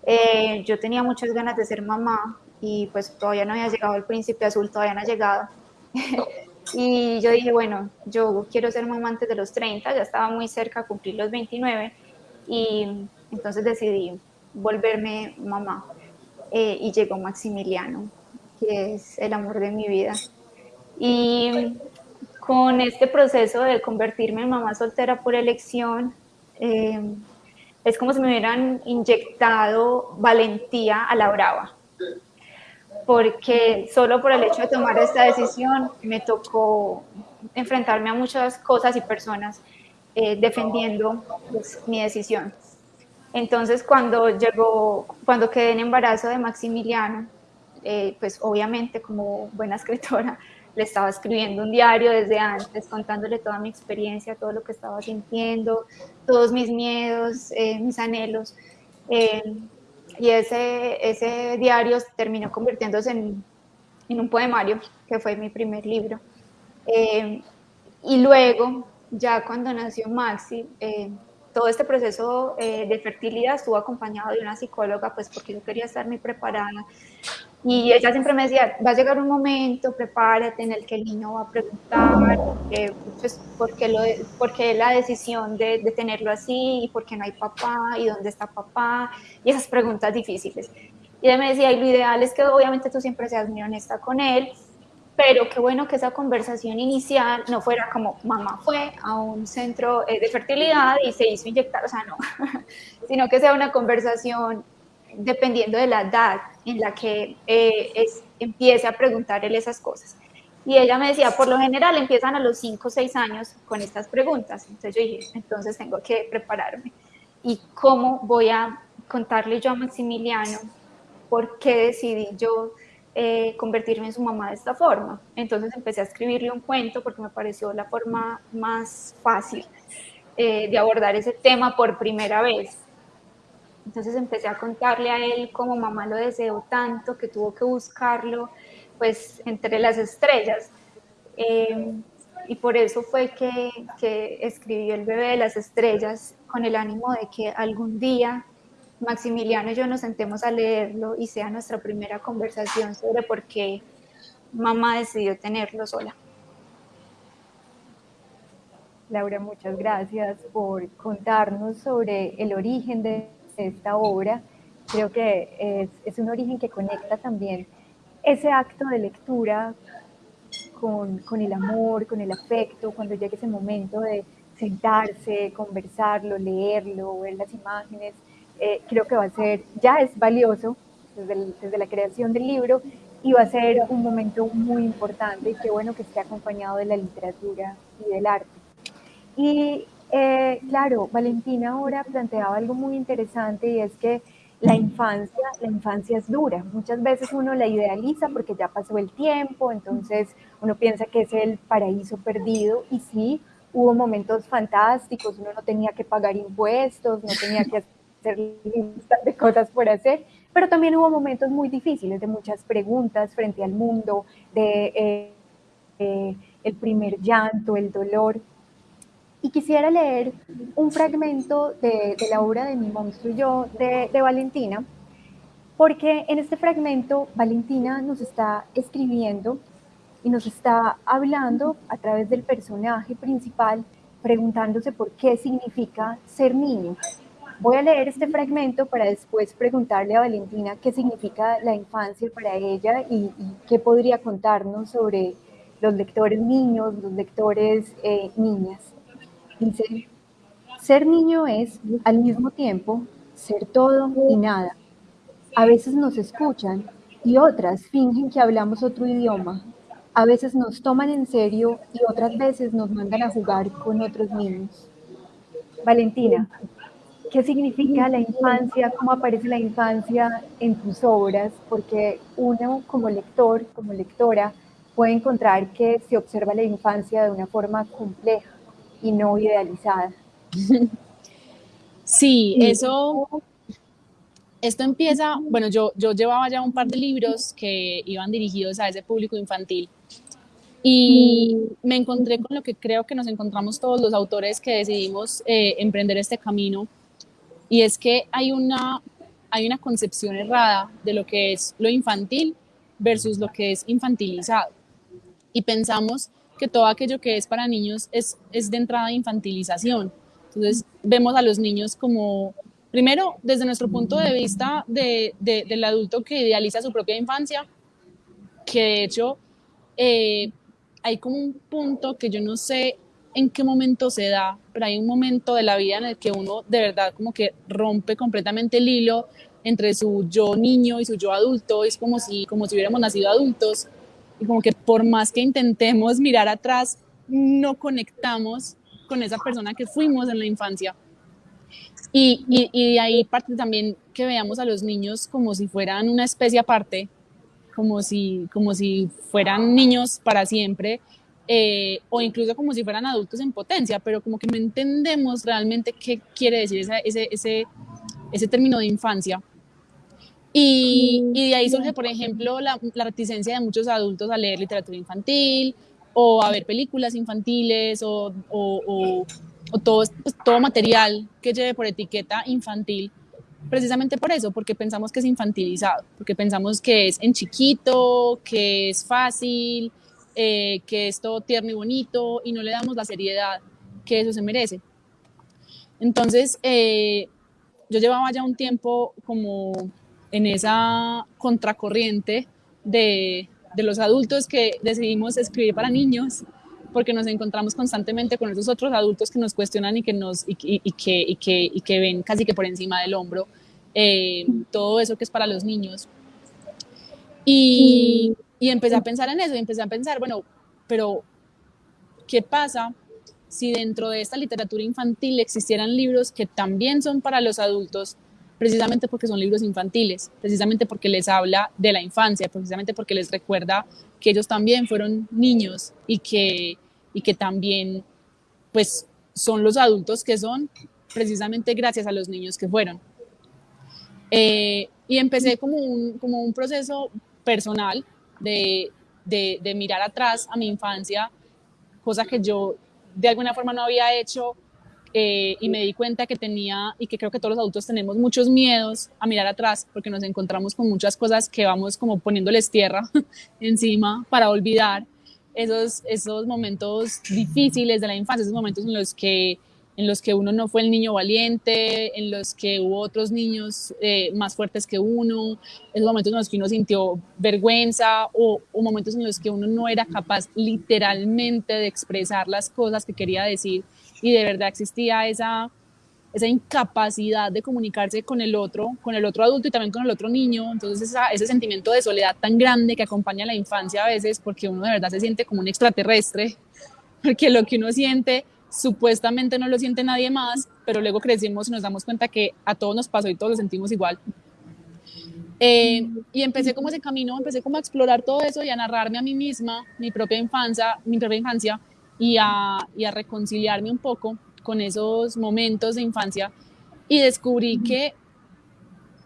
Eh, yo tenía muchas ganas de ser mamá y pues todavía no había llegado el príncipe azul, todavía no ha llegado. [laughs] y yo dije, bueno, yo quiero ser mamá antes de los 30, ya estaba muy cerca a cumplir los 29 y entonces decidí volverme mamá. Eh, y llegó Maximiliano, que es el amor de mi vida. Y con este proceso de convertirme en mamá soltera por elección, eh, es como si me hubieran inyectado valentía a la brava, porque solo por el hecho de tomar esta decisión me tocó enfrentarme a muchas cosas y personas eh, defendiendo pues, mi decisión. Entonces, cuando llegó, cuando quedé en embarazo de Maximiliano, eh, pues obviamente como buena escritora, le estaba escribiendo un diario desde antes, contándole toda mi experiencia, todo lo que estaba sintiendo, todos mis miedos, eh, mis anhelos. Eh, y ese, ese diario terminó convirtiéndose en, en, un poemario, que fue mi primer libro. y luego, ya cuando nació Maxi, todo este proceso eh, de fertilidad estuvo acompañado de una psicóloga, pues porque yo quería estar muy preparada. Y ella siempre me decía, va a llegar un momento, prepárate en el que el niño va a preguntar eh, pues, ¿por, qué lo, por, qué la decisión de, de, tenerlo así, y por qué no hay papá, y dónde está papá, y esas preguntas difíciles. Y ella me decía, y lo ideal es que obviamente tú siempre seas muy honesta con él, pero qué bueno que esa conversación inicial no fuera como mamá fue a un centro eh, de fertilidad y se hizo inyectar, o sea, no, [laughs] sino que sea una conversación dependiendo de la edad en la que eh, empiece a preguntarle esas cosas. Y ella me decía, por lo general empiezan a los 5 o 6 años con estas preguntas. Entonces yo dije, entonces tengo que prepararme. ¿Y cómo voy a contarle yo a Maximiliano por qué decidí yo eh, convertirme en su mamá de esta forma. Entonces empecé a escribirle un cuento porque me pareció la forma más fácil eh, de abordar ese tema por primera vez. Entonces empecé a contarle a él cómo mamá lo deseó tanto que tuvo que buscarlo pues entre las estrellas. Eh, y por eso fue que, que escribió El bebé de las estrellas con el ánimo de que algún día Maximiliano y yo nos sentemos a leerlo y sea nuestra primera conversación sobre por qué mamá decidió tenerlo sola. Laura, muchas gracias por contarnos sobre el origen de esta obra. Creo que es, es un origen que conecta también ese acto de lectura con, con, el amor, con el afecto, cuando llegue ese momento de sentarse, conversarlo, leerlo, ver las imágenes, eh, creo que va a ser, ya es valioso desde, desde, la creación del libro y va a ser un momento muy importante y qué bueno que esté acompañado de la literatura y del arte. Y eh, claro, Valentina ahora planteaba algo muy interesante y es que la infancia, la infancia es dura. Muchas veces uno la idealiza porque ya pasó el tiempo, entonces uno piensa que es el paraíso perdido y sí, hubo momentos fantásticos, uno no tenía que pagar impuestos, no tenía que hacer listas de cosas por hacer, pero también hubo momentos muy difíciles, de muchas preguntas frente al mundo, de eh, eh, el primer llanto, el dolor. Y quisiera leer un fragmento de, la obra de Mi monstruo y yo, de, Valentina, porque en este fragmento Valentina nos está escribiendo y nos está hablando a través del personaje principal, preguntándose por qué significa ser niño. Voy a leer este fragmento para después preguntarle a Valentina qué significa la infancia para ella y, y qué podría contarnos sobre los lectores niños, los lectores eh, niñas. Dice, ser niño es al mismo tiempo ser todo y nada. A veces nos escuchan y otras fingen que hablamos otro idioma. A veces nos toman en serio y otras veces nos mandan a jugar con otros niños. Valentina, ¿qué significa la infancia? ¿Cómo aparece la infancia en tus obras? Porque uno como lector, como lectora, puede encontrar que se observa la infancia de una forma compleja y no idealizada. Sí, eso, esto empieza, bueno, yo, yo llevaba ya un par de libros que iban dirigidos a ese público infantil y me encontré con lo que creo que nos encontramos todos los autores que decidimos eh, emprender este camino y es que hay una, hay una concepción errada de lo que es lo infantil versus lo que es infantilizado. Y pensamos que todo aquello que es para niños es, es de entrada infantilización. Entonces vemos a los niños como, primero, desde nuestro punto de vista de, de, del adulto que idealiza su propia infancia, que de hecho eh, hay como un punto que yo no sé en qué momento se da, pero hay un momento de la vida en el que uno de verdad como que rompe completamente el hilo entre su yo niño y su yo adulto, es como si, como si hubiéramos nacido adultos y como que por más que intentemos mirar atrás, no conectamos con esa persona que fuimos en la infancia. Y, y, y, de ahí parte también que veamos a los niños como si fueran una especie aparte, como si, como si fueran niños para siempre, eh, o incluso como si fueran adultos en potencia, pero como que no entendemos realmente qué quiere decir ese, ese, ese, ese término de infancia. Y, y, de ahí surge, por ejemplo, la, la, reticencia de muchos adultos a leer literatura infantil o a ver películas infantiles o, o, o, o todo, pues, todo material que lleve por etiqueta infantil, precisamente por eso, porque pensamos que es infantilizado, porque pensamos que es en chiquito, que es fácil, eh, que es todo tierno y bonito y no le damos la seriedad que eso se merece. Entonces, eh, yo llevaba ya un tiempo como en esa contracorriente de, de, los adultos que decidimos escribir para niños, porque nos encontramos constantemente con esos otros adultos que nos cuestionan y que, nos, y, y, y que, que, que ven casi que por encima del hombro eh, todo eso que es para los niños. Y empecé a pensar en eso, y empecé a pensar, bueno, pero ¿qué pasa si dentro de esta literatura infantil existieran libros que también son para los adultos, precisamente porque son libros infantiles, precisamente porque les habla de la infancia, precisamente porque les recuerda que ellos también fueron niños y que, y que también pues son los adultos que son precisamente gracias a los niños que fueron. Eh, y empecé como un, como un proceso personal de, de, de mirar atrás a mi infancia, cosa que yo de alguna forma no había hecho eh, y me di cuenta que tenía, y que creo que todos los adultos tenemos muchos miedos a mirar atrás, porque nos encontramos con muchas cosas que vamos como poniéndoles tierra [laughs] encima para olvidar esos, esos momentos difíciles de la infancia, esos momentos en los que en los que uno no fue el niño valiente, en los que hubo otros niños eh, más fuertes que uno, esos momentos en los que uno sintió vergüenza o, o, momentos en los que uno no era capaz literalmente de expresar las cosas que quería decir y de verdad existía esa, esa incapacidad de comunicarse con el otro, con el otro adulto y también con el otro niño. Entonces ese sentimiento de soledad tan grande que acompaña a la infancia a veces porque uno de verdad se siente como un extraterrestre, [laughs] porque lo que uno siente supuestamente no lo siente nadie más, pero luego crecimos y nos damos cuenta que a todos nos pasó y todos lo sentimos igual. Eh, y empecé como ese camino, empecé como a explorar todo eso y a narrarme a mí misma, mi propia infancia, mi propia infancia, y a, y a reconciliarme un poco con esos momentos de infancia y descubrí que,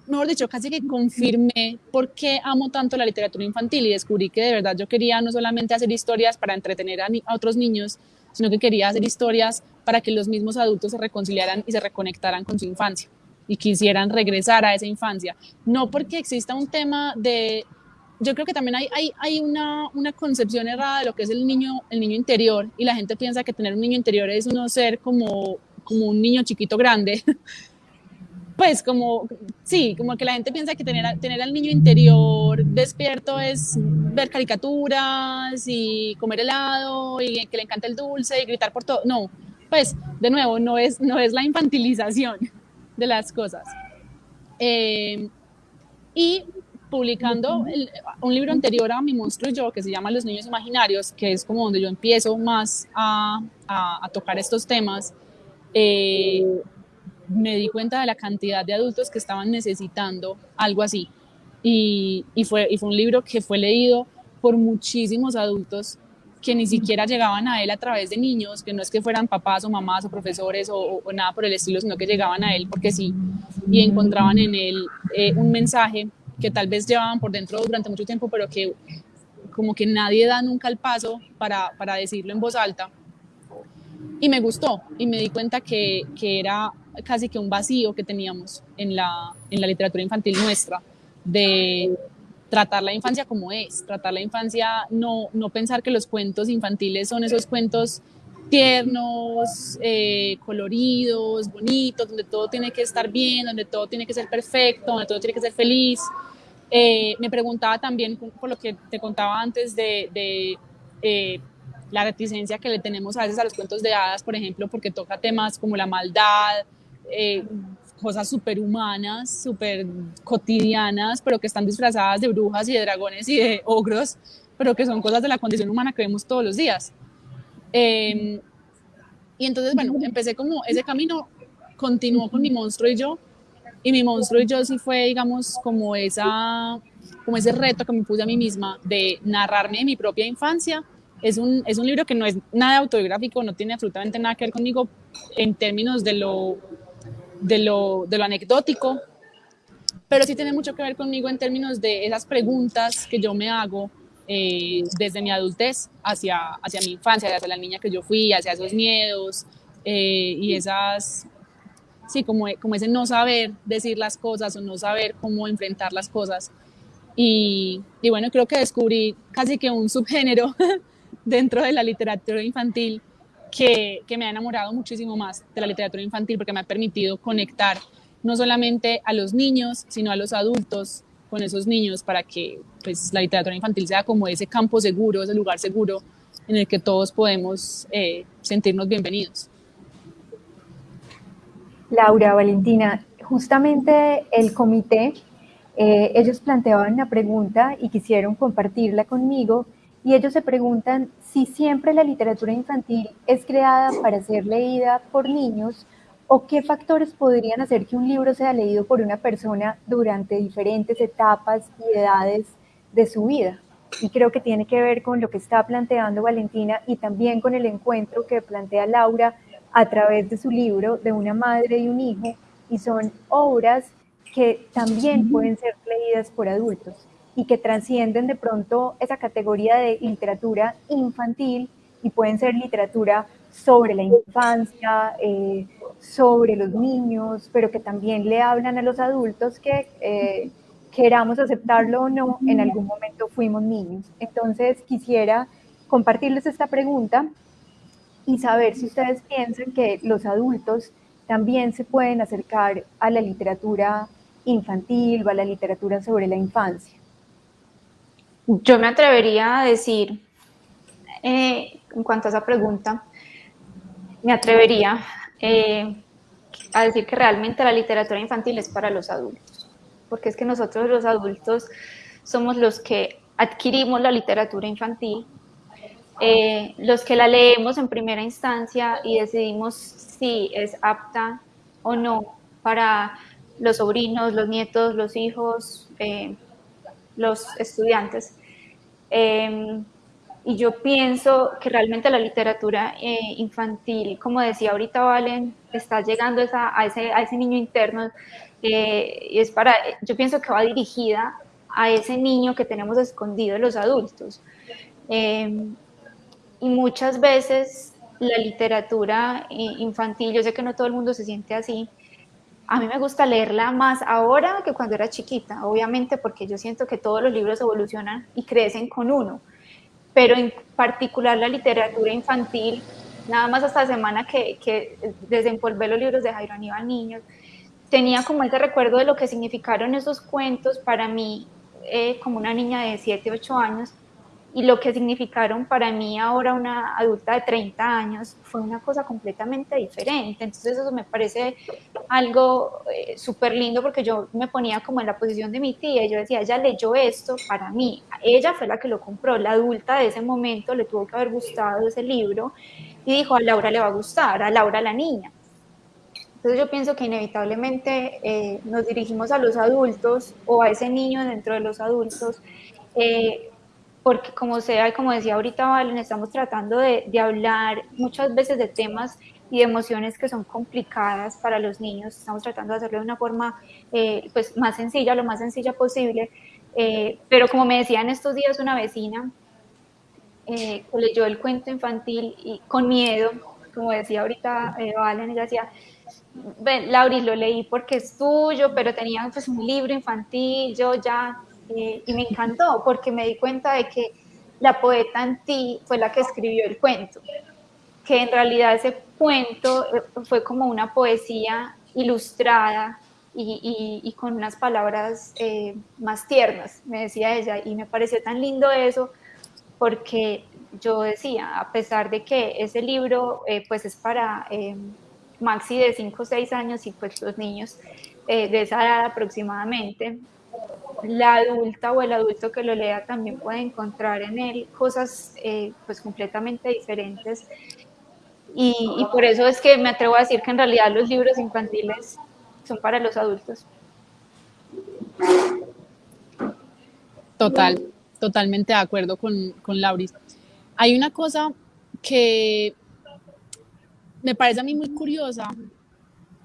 mejor dicho, casi que confirmé por qué amo tanto la literatura infantil y descubrí que de verdad yo quería no solamente hacer historias para entretener a, a otros niños, sino que quería hacer historias para que los mismos adultos se reconciliaran y se reconectaran con su infancia y quisieran regresar a esa infancia. No porque exista un tema de yo creo que también hay, hay, hay una, una, concepción errada de lo que es el niño, el niño interior y la gente piensa que tener un niño interior es uno ser como, como un niño chiquito grande. [laughs] pues como, sí, como que la gente piensa que tener, tener al niño interior despierto es ver caricaturas y comer helado y que le encanta el dulce y gritar por todo. No, pues de nuevo, no es, no es la infantilización de las cosas. Eh, y publicando un libro anterior a Mi monstruo y yo, que se llama Los niños imaginarios, que es como donde yo empiezo más a, a, tocar estos temas, eh, me di cuenta de la cantidad de adultos que estaban necesitando algo así. Y, y, fue, y fue un libro que fue leído por muchísimos adultos que ni siquiera llegaban a él a través de niños, que no es que fueran papás o mamás o profesores o, o nada por el estilo, sino que llegaban a él porque sí, y encontraban en él eh, un mensaje que tal vez llevaban por dentro durante mucho tiempo, pero que como que nadie da nunca el paso para, para decirlo en voz alta. Y me gustó y me di cuenta que, que, era casi que un vacío que teníamos en la, en la literatura infantil nuestra, de tratar la infancia como es, tratar la infancia, no, no pensar que los cuentos infantiles son esos cuentos tiernos, eh, coloridos, bonitos, donde todo tiene que estar bien, donde todo tiene que ser perfecto, donde todo tiene que ser feliz. Eh, me preguntaba también, por lo que te contaba antes, de, de eh, la reticencia que le tenemos a veces a los cuentos de hadas, por ejemplo, porque toca temas como la maldad, cosas superhumanas, súper cotidianas, pero que están disfrazadas de brujas y de dragones y de ogros, pero que son cosas de la condición humana que vemos todos los días. Em, y entonces, bueno, empecé como ese camino, continuó con mi monstruo y yo, y mi monstruo y yo sí fue, digamos, como, esa, como ese reto que me puse a mí misma de narrarme de mi propia infancia. Es un, es un libro que no es nada autobiográfico, no tiene absolutamente nada que ver conmigo en términos de lo, de lo, de lo anecdótico, pero sí tiene mucho que ver conmigo en términos de esas preguntas que yo me hago eh, desde mi adultez hacia, hacia mi infancia, hacia la niña que yo fui, hacia esos miedos eh, y esas, sí, como, como ese no saber decir las cosas o no saber cómo enfrentar las cosas. Y, y bueno, creo que descubrí casi que un subgénero [laughs] dentro de la literatura infantil que, que, me ha enamorado muchísimo más de la literatura infantil porque me ha permitido conectar no solamente a los niños, sino a los adultos con esos niños para que pues, la literatura infantil sea como ese campo seguro, ese lugar seguro en el que todos podemos eh, sentirnos bienvenidos. Laura, Valentina, justamente el comité, eh, ellos planteaban una pregunta y quisieron compartirla conmigo y ellos se preguntan si siempre la literatura infantil es creada para ser leída por niños ¿O qué factores podrían hacer que un libro sea leído por una persona durante diferentes etapas y edades de su vida? Y creo que tiene que ver con lo que está planteando Valentina y también con el encuentro que plantea Laura a través de su libro de una madre y un hijo. Y son obras que también pueden ser leídas por adultos y que trascienden de pronto esa categoría de literatura infantil y pueden ser literatura sobre la infancia, eh, sobre los niños, pero que también le hablan a los adultos que eh, queramos aceptarlo o no, en algún momento fuimos niños. Entonces quisiera compartirles esta pregunta y saber si ustedes piensan que los adultos también se pueden acercar a la literatura infantil o a la literatura sobre la infancia. Yo me atrevería a decir, eh, en cuanto a esa pregunta, me atrevería eh, a decir que realmente la literatura infantil es para los adultos, porque es que nosotros los adultos somos los que adquirimos la literatura infantil, eh, los que la leemos en primera instancia y decidimos si es apta o no para los sobrinos, los nietos, los hijos, los estudiantes. Em, y yo pienso que realmente la literatura eh, infantil, como decía ahorita Valen, está llegando a, ese, a ese niño interno. Eh, y es para, yo pienso que va dirigida a ese niño que tenemos escondido los adultos. Em, y muchas veces la literatura eh, infantil, yo sé que no todo el mundo se siente así, a mí me gusta leerla más ahora que cuando era chiquita, obviamente porque yo siento que todos los libros evolucionan y crecen con uno, pero en particular la literatura infantil, nada más esta semana que, que desempolvé los libros de Jairo Aníbal Niños, tenía como ese recuerdo de lo que significaron esos cuentos para mí eh, como una niña de 7, 8 años, y lo que significaron para mí ahora una adulta de 30 años fue una cosa completamente diferente. Entonces eso me parece algo eh, súper lindo porque yo me ponía como en la posición de mi tía yo decía, ella leyó esto para mí, ella fue la que lo compró, la adulta de ese momento le tuvo que haber gustado ese libro y dijo, a Laura le va a gustar, a Laura la niña. Entonces yo pienso que inevitablemente eh, nos dirigimos a los adultos o a ese niño dentro de los adultos. Eh, porque como sea, como decía ahorita Valen, estamos tratando de, hablar muchas veces de temas y de emociones que son complicadas para los niños, estamos tratando de hacerlo de una forma eh, pues más sencilla, lo más sencilla posible, eh, pero como me decía en estos días una vecina, eh, leyó el cuento infantil y con miedo, como decía ahorita Valen, ella decía, ven, Lauri, lo leí porque es tuyo, pero tenía pues un libro infantil, yo ya eh, y me encantó porque me di cuenta de que la poeta en ti fue la que escribió el cuento, que en realidad ese cuento eh, fue como una poesía ilustrada y, con unas palabras eh, más tiernas, me decía ella, y me pareció tan lindo eso porque yo decía, a pesar de que ese libro pues es para maxi de 5 o 6 años y pues los niños de esa edad aproximadamente, la adulta o el adulto que lo lea también puede encontrar en él cosas eh, pues completamente diferentes y, por eso es que me atrevo a decir que en realidad los libros infantiles son para los adultos. Total, totalmente de acuerdo con, con Lauris. Hay una cosa que me parece a mí muy curiosa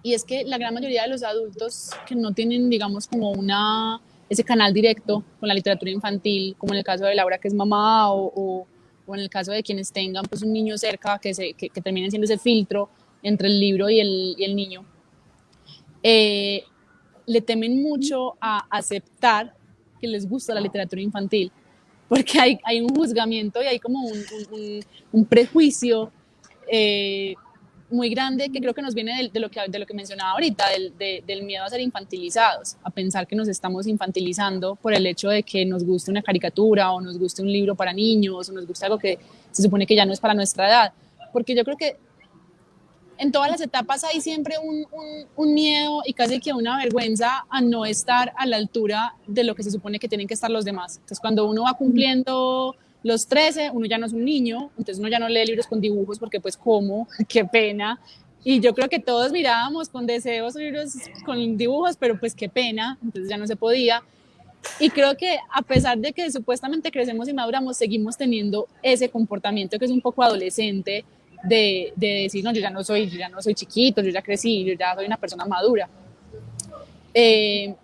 y es que la gran mayoría de los adultos que no tienen, digamos, como una ese canal directo con la literatura infantil, como en el caso de Laura que es mamá o, o, en el caso de quienes tengan pues un niño cerca que, se, que, terminen siendo ese filtro entre el libro y el, y el niño, eh, le temen mucho a aceptar que les gusta la literatura infantil, porque hay, hay un juzgamiento y hay como un, un, un prejuicio eh, muy grande que creo que nos viene de, lo, que, de lo que mencionaba ahorita, del, del, miedo a ser infantilizados, a pensar que nos estamos infantilizando por el hecho de que nos guste una caricatura o nos guste un libro para niños o nos guste algo que se supone que ya no es para nuestra edad. Porque yo creo que en todas las etapas hay siempre un, un, un, miedo y casi que una vergüenza a no estar a la altura de lo que se supone que tienen que estar los demás. Entonces, cuando uno va cumpliendo los 13, uno ya no es un niño, entonces uno ya no lee libros con dibujos porque pues cómo, [laughs] qué pena. Y yo creo que todos mirábamos con deseos libros con dibujos, pero pues qué pena, entonces ya no se podía. Y creo que a pesar de que supuestamente crecemos y maduramos, seguimos teniendo ese comportamiento que es un poco adolescente de, de decir, no, yo ya no soy, yo ya no soy chiquito, yo ya crecí, yo ya soy una persona madura. Eh,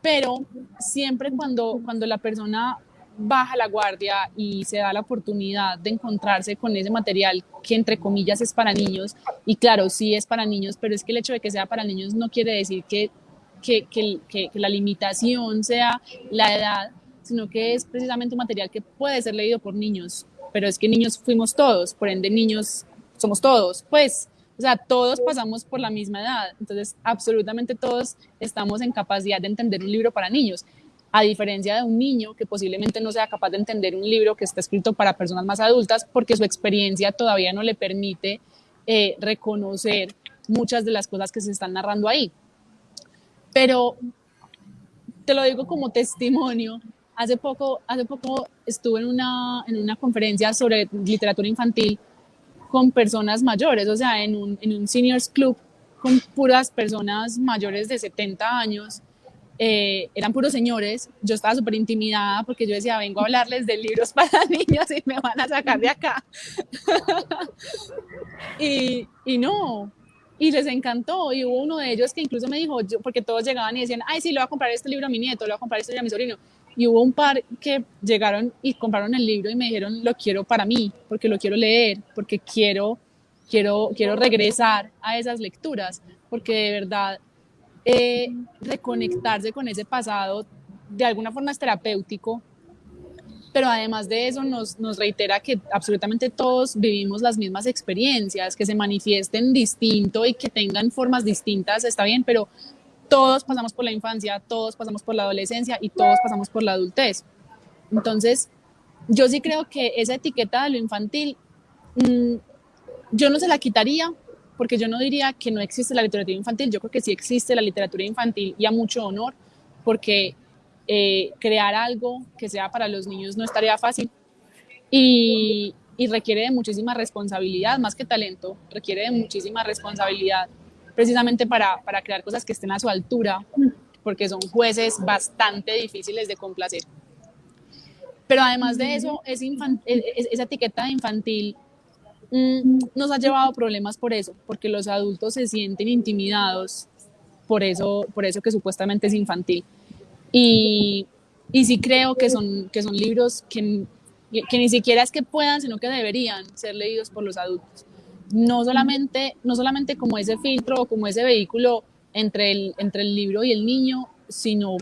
pero siempre cuando, cuando la persona baja la guardia y se da la oportunidad de encontrarse con ese material que entre comillas es para niños, y claro, sí es para niños, pero es que el hecho de que sea para niños no quiere decir que, que, que, que la limitación sea la edad, sino que es precisamente un material que puede ser leído por niños, pero es que niños fuimos todos, por ende niños somos todos, pues, o sea, todos pasamos por la misma edad, entonces absolutamente todos estamos en capacidad de entender un libro para niños a diferencia de un niño que posiblemente no sea capaz de entender un libro que está escrito para personas más adultas porque su experiencia todavía no le permite eh, reconocer muchas de las cosas que se están narrando ahí. Pero te lo digo como testimonio. Hace poco, hace poco estuve en una, en una conferencia sobre literatura infantil con personas mayores, o sea, en un, en un seniors club con puras personas mayores de 70 años eh, eran puros señores, yo estaba súper intimidada porque yo decía, vengo a hablarles de libros [laughs] para niños y me van a sacar de acá. [laughs] y, y, no, y les encantó, y hubo uno de ellos que incluso me dijo, yo, porque todos llegaban y decían, ay, sí, le voy a comprar este libro a mi nieto, le voy a comprar este libro a mi sobrino. Y hubo un par que llegaron y compraron el libro y me dijeron, lo quiero para mí, porque lo quiero leer, porque quiero, quiero, quiero regresar a esas lecturas, porque de verdad eh, reconectarse con ese pasado de alguna forma es terapéutico, pero además de eso nos, nos, reitera que absolutamente todos vivimos las mismas experiencias, que se manifiesten distinto y que tengan formas distintas, está bien, pero todos pasamos por la infancia, todos pasamos por la adolescencia y todos pasamos por la adultez. Entonces, yo sí creo que esa etiqueta de lo infantil, mmm, yo no se la quitaría, porque yo no diría que no existe la literatura infantil, yo creo que sí existe la literatura infantil y a mucho honor, porque eh, crear algo que sea para los niños no estaría fácil y, y requiere de muchísima responsabilidad, más que talento, requiere de muchísima responsabilidad precisamente para, para crear cosas que estén a su altura, porque son jueces bastante difíciles de complacer. Pero además de eso, es esa etiqueta de infantil nos ha llevado problemas por eso, porque los adultos se sienten intimidados por eso, por eso que supuestamente es infantil. Y, y sí creo que son, que son libros que, que ni siquiera es que puedan, sino que deberían ser leídos por los adultos. No solamente, no solamente como ese filtro o como ese vehículo entre el, entre el libro y el niño, sino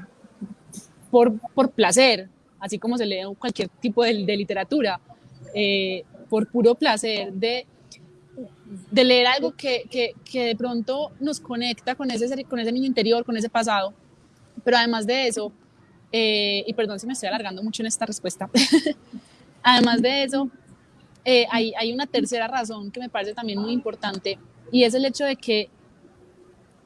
por, por placer, así como se lee cualquier tipo de, de literatura. Eh, por puro placer de, de leer algo que, que, que, de pronto nos conecta con ese, con ese niño interior, con ese pasado. Pero además de eso, eh, y perdón si me estoy alargando mucho en esta respuesta, [laughs] además de eso, eh, hay, hay una tercera razón que me parece también muy importante y es el hecho de que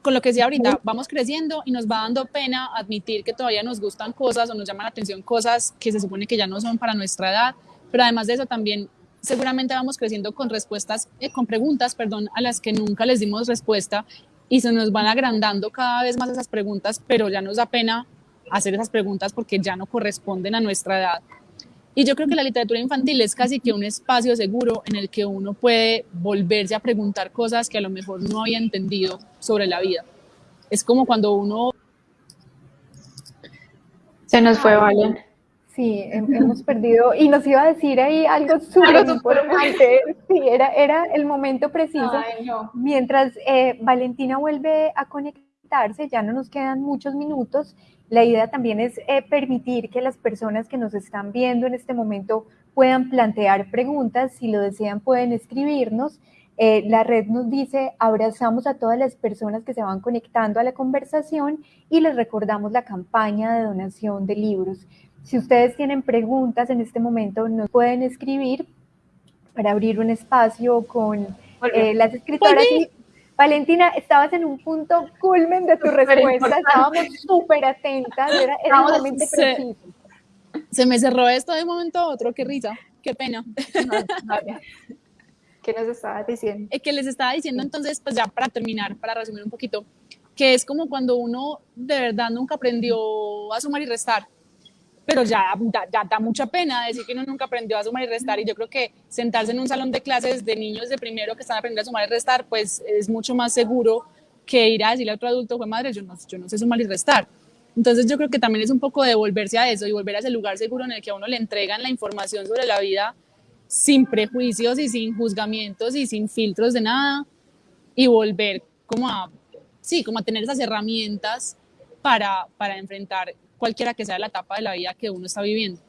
con lo que decía ahorita, vamos creciendo y nos va dando pena admitir que todavía nos gustan cosas o nos llaman la atención cosas que se supone que ya no son para nuestra edad, pero además de eso también seguramente vamos creciendo con respuestas, eh, con preguntas, perdón, a las que nunca les dimos respuesta y se nos van agrandando cada vez más esas preguntas, pero ya nos da pena hacer esas preguntas porque ya no corresponden a nuestra edad. Y yo creo que la literatura infantil es casi que un espacio seguro en el que uno puede volverse a preguntar cosas que a lo mejor no había entendido sobre la vida. Es como cuando uno... Se nos fue, Valen. Sí, hemos perdido, y nos iba a decir ahí algo súper importante, sí, era, era el momento preciso. Mientras eh, Valentina vuelve a conectarse, ya no nos quedan muchos minutos, la idea también es eh, permitir que las personas que nos están viendo en este momento puedan plantear preguntas, si lo desean pueden escribirnos. Eh, la red nos dice, abrazamos a todas las personas que se van conectando a la conversación y les recordamos la campaña de donación de libros. Si ustedes tienen preguntas en este momento, nos pueden escribir para abrir un espacio con eh, las escritoras. Valentina, estabas en un punto culmen de tu respuesta, estábamos súper atentas, era, realmente preciso. Se me cerró esto de un momento a otro, qué risa, qué pena. ¿Qué nos estaba diciendo? Es que les estaba diciendo entonces, pues ya para terminar, para resumir un poquito, que es como cuando uno de verdad nunca aprendió a sumar y restar pero ya, ya, da mucha pena decir que uno nunca aprendió a sumar y restar y yo creo que sentarse en un salón de clases de niños de primero que están aprendiendo a sumar y restar, pues es mucho más seguro que ir a decirle a otro adulto, fue madre, yo no, yo no sé sumar y restar. Entonces yo creo que también es un poco de volverse a eso y volver a ese lugar seguro en el que a uno le entregan la información sobre la vida sin prejuicios y sin juzgamientos y sin filtros de nada y volver como a, sí, como a tener esas herramientas para, para enfrentar cualquiera que sea la etapa de la vida que uno está viviendo.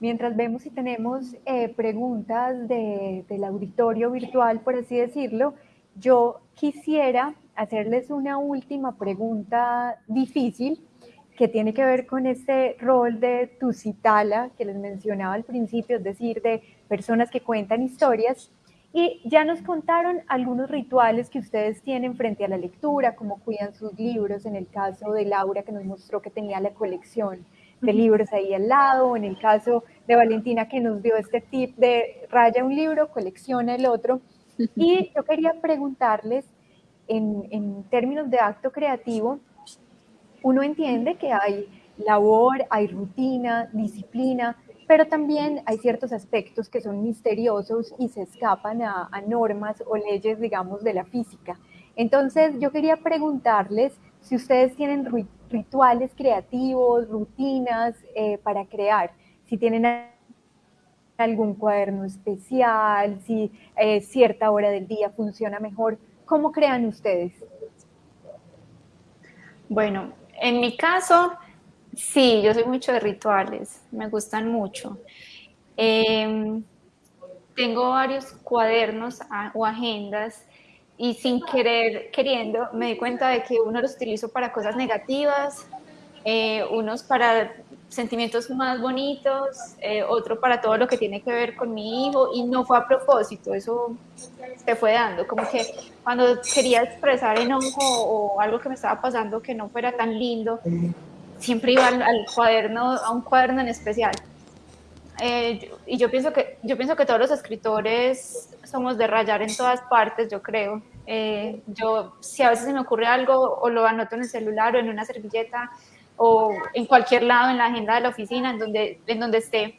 Mientras vemos si tenemos eh, preguntas de, del auditorio virtual, por así decirlo, yo quisiera hacerles una última pregunta difícil que tiene que ver con este rol de Tusitala que les mencionaba al principio, es decir, de personas que cuentan historias. Y ya nos contaron algunos rituales que ustedes tienen frente a la lectura, como cuidan sus libros, en el caso de Laura que nos mostró que tenía la colección de libros ahí al lado, en el caso de Valentina que nos dio este tip de raya un libro, colecciona el otro. Y yo quería preguntarles, en, en términos de acto creativo, uno entiende que hay labor, hay rutina, disciplina, pero también hay ciertos aspectos que son misteriosos y se escapan a, normas o leyes, digamos, de la física. Entonces, yo quería preguntarles si ustedes tienen rituales creativos, rutinas eh, para crear, si tienen algún cuaderno especial, si eh, cierta hora del día funciona mejor, ¿cómo crean ustedes? Bueno, en mi caso, sí, yo soy mucho de rituales, me gustan mucho. Em, tengo varios cuadernos o agendas y sin querer, queriendo, me di cuenta de que uno los utilizo para cosas negativas, eh, unos para sentimientos más bonitos, eh, otro para todo lo que tiene que ver con mi hijo y no fue a propósito, eso se fue dando, como que cuando quería expresar enojo o algo que me estaba pasando que no fuera tan lindo, siempre iba al, cuaderno, a un cuaderno en especial. Eh, y yo pienso, que, yo pienso que todos los escritores somos de rayar en todas partes, yo creo. Eh, yo, si a veces se me ocurre algo, o lo anoto en el celular o en una servilleta, o en cualquier lado en la agenda de la oficina, en donde, en donde esté.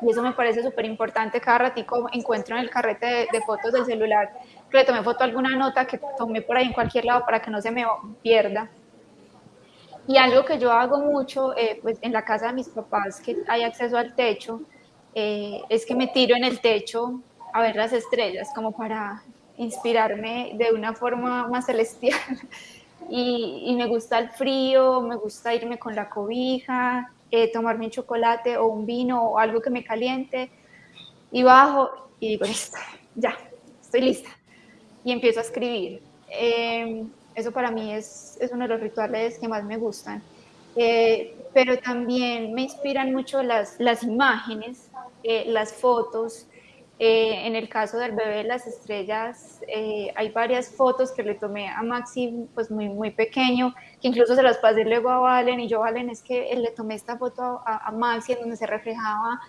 Y eso me parece súper importante. Cada ratico encuentro en el carrete de, fotos del celular que le tomé foto alguna nota que tomé por ahí en cualquier lado para que no se me pierda. Y algo que yo hago mucho, eh, pues en la casa de mis papás, que hay acceso al techo, eh, es que me tiro en el techo a ver las estrellas, como para inspirarme de una forma más celestial. [laughs] y, me gusta el frío, me gusta irme con la cobija, eh, tomarme un chocolate o un vino o algo que me caliente y bajo y digo, listo, ya, estoy lista. Y empiezo a escribir. Em, eso para mí es, es, uno de los rituales que más me gustan. Eh, pero también me inspiran mucho las, las imágenes, eh, las fotos, eh, en el caso del bebé de las estrellas, eh, hay varias fotos que le tomé a Maxi, pues muy, muy pequeño, que incluso se las pasé luego a Valen, y yo, Valen, es que le tomé esta foto a, a Maxi en donde se reflejaba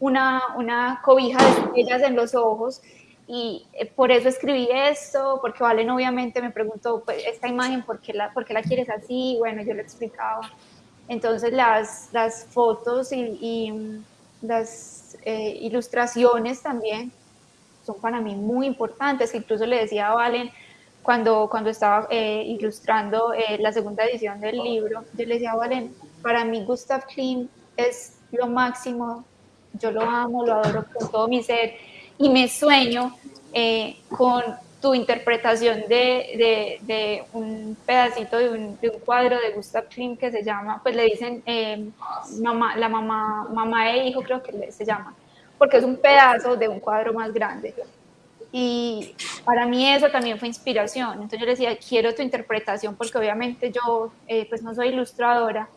una, una, cobija de estrellas en los ojos, y eh, por eso escribí esto, porque Valen obviamente me preguntó, pues, esta imagen, ¿por qué, la, ¿por qué la quieres así? Bueno, yo le explicaba. Entonces las, las fotos y, y las eh, ilustraciones también son para mí muy importantes, incluso le decía a Valen cuando, cuando estaba eh, ilustrando eh, la segunda edición del libro, yo le decía a Valen, para mí Gustav Klimt es lo máximo, yo lo amo, lo adoro con todo mi ser y me sueño con tu interpretación de, de, un pedacito de un, de un, cuadro de Gustav Klimt que se llama, pues le dicen eh, mamá, la mamá, mamá e hijo creo que se llama, porque es un pedazo de un cuadro más grande. Y para mí eso también fue inspiración. Entonces yo le decía, quiero tu interpretación porque obviamente yo eh, pues no soy ilustradora.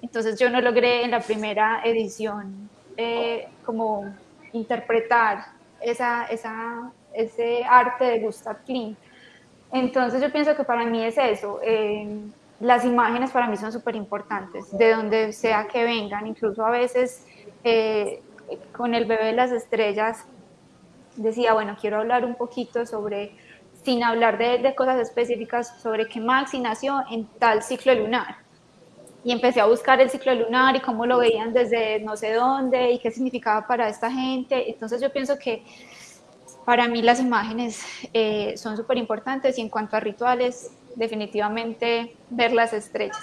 Entonces yo no logré en la primera edición eh, como interpretar esa, ese arte de Gustav Klimt. Entonces yo pienso que para mí es eso. Eh, las imágenes para mí son súper importantes, de donde sea que vengan, incluso a veces eh, con el bebé de las estrellas decía, bueno, quiero hablar un poquito sobre, sin hablar de, de cosas específicas, sobre que Maxi nació en tal ciclo lunar. Y empecé a buscar el ciclo lunar y cómo lo veían desde no sé dónde y qué significaba para esta gente. Entonces yo pienso que Para mí las imágenes eh, son súper importantes y en cuanto a rituales, definitivamente ver las estrellas.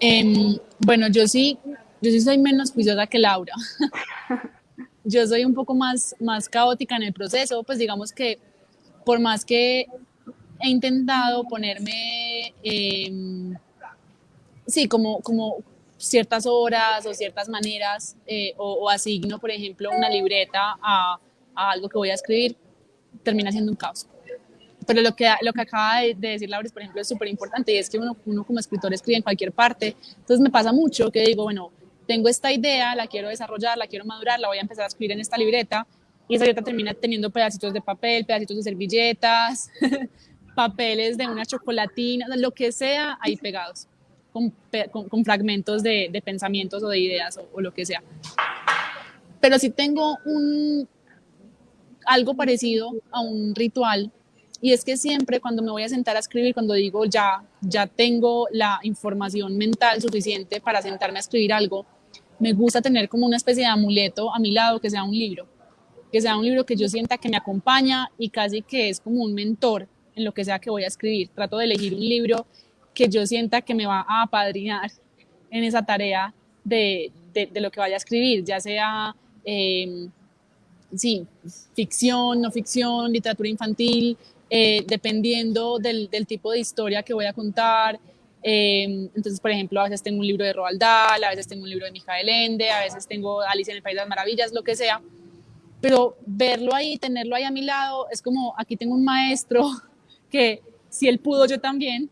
Em, bueno, yo sí, yo sí soy menos juiciosa que Laura. [laughs] yo soy un poco más, más caótica en el proceso, pues digamos que por más que he intentado ponerme, em, sí, como, como ciertas horas o ciertas maneras, eh, o, asigno, por ejemplo, una libreta a, a, algo que voy a escribir, termina siendo un caos. Pero lo que, lo que acaba de, decir Laura, por ejemplo, es súper importante y es que uno, uno como escritor escribe en cualquier parte. Entonces me pasa mucho que digo, bueno, tengo esta idea, la quiero desarrollar, la quiero madurar, la voy a empezar a escribir en esta libreta y esa libreta termina teniendo pedacitos de papel, pedacitos de servilletas, [laughs] papeles de una chocolatina, lo que sea ahí pegados, con, fragmentos de, pensamientos o de ideas o, lo que sea. Pero sí tengo algo parecido a un ritual y es que siempre cuando me voy a sentar a escribir, cuando digo ya, ya tengo la información mental suficiente para sentarme a escribir algo, me gusta tener como una especie de amuleto a mi lado que sea un libro, que sea un libro que yo sienta que me acompaña y casi que es como un mentor en lo que sea que voy a escribir. Trato de elegir un libro que yo sienta que me va a apadrinar en esa tarea de, de, lo que vaya a escribir, ya sea, eh, sí, ficción, no ficción, literatura infantil, eh, dependiendo del, del, tipo de historia que voy a contar. Eh, entonces, por ejemplo, a veces tengo un libro de Roald Dahl, a veces tengo un libro de Mijael Ende, a veces tengo Alicia en el País de las Maravillas, lo que sea. Pero verlo ahí, tenerlo ahí a mi lado, es como aquí tengo un maestro que si él pudo, yo también.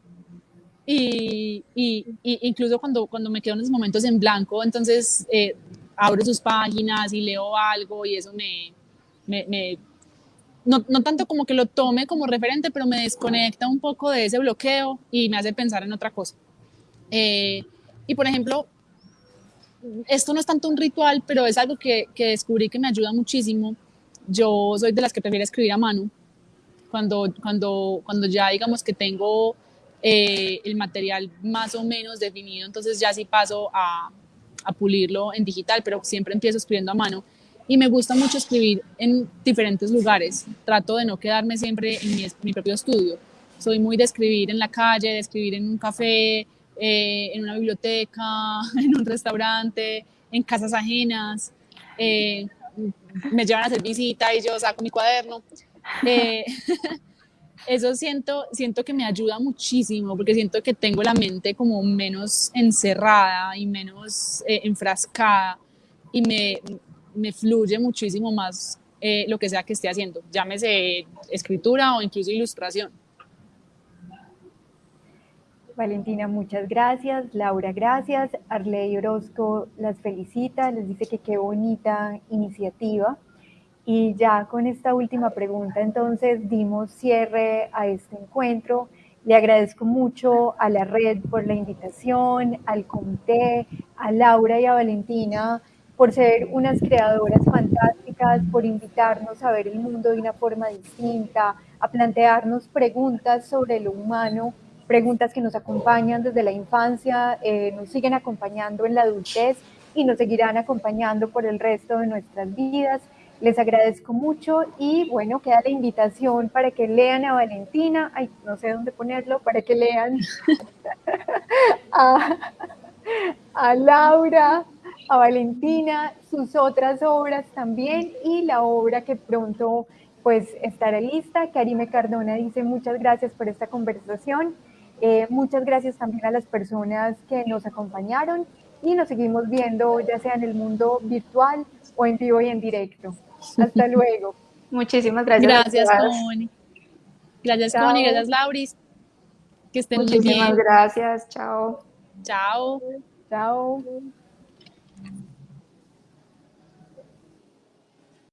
Y, y, y incluso cuando, cuando me quedo en esos momentos en blanco, entonces eh, abro sus páginas y leo algo y eso me, me, no, no, tanto como que lo tome como referente, pero me desconecta un poco de ese bloqueo y me hace pensar en otra cosa. Eh, y por ejemplo, esto no es tanto un ritual, pero es algo que, que, descubrí que me ayuda muchísimo. Yo soy de las que prefiere escribir a mano. Cuando, cuando, cuando ya digamos que tengo eh, el material más o menos definido, entonces ya sí paso a, a pulirlo en digital, pero siempre empiezo escribiendo a mano y me gusta mucho escribir en diferentes lugares. Trato de no quedarme siempre en mi, mi propio estudio. Soy muy de escribir en la calle, de escribir en un café, eh, en una biblioteca, [laughs] en un restaurante, en casas ajenas. Eh, me llevan a hacer visita y yo saco mi cuaderno. Eh, [laughs] eso siento, siento que me ayuda muchísimo porque siento que tengo la mente como menos encerrada y menos enfrascada y me, me fluye muchísimo más eh, lo que sea que esté haciendo, llámese escritura o incluso ilustración. Valentina, muchas gracias. Laura, gracias. Arley Orozco las felicita, les dice que qué bonita iniciativa. Y ya con esta última pregunta, entonces dimos cierre a este encuentro. Le agradezco mucho a la red por la invitación, al comité, a Laura y a Valentina por ser unas creadoras fantásticas, por invitarnos a ver el mundo de una forma distinta, a plantearnos preguntas sobre lo humano, preguntas que nos acompañan desde la infancia, eh, nos siguen acompañando en la adultez y nos seguirán acompañando por el resto de nuestras vidas. Les agradezco mucho y bueno, queda la invitación para que lean a Valentina, ay, no sé dónde ponerlo, para que lean [laughs] a, a Laura, a Valentina, sus otras obras también y la obra que pronto pues estará lista. Karime Cardona dice muchas gracias por esta conversación. Eh, muchas gracias también a las personas que nos acompañaron y nos seguimos viendo ya sea en el mundo virtual o en vivo y en directo. Hasta luego. [laughs] Muchísimas gracias. Gracias, Connie. Gracias, Chao. Connie. Gracias, Lauris. Que estén Muchísimas muy bien. gracias. Chao. Chao. Chao.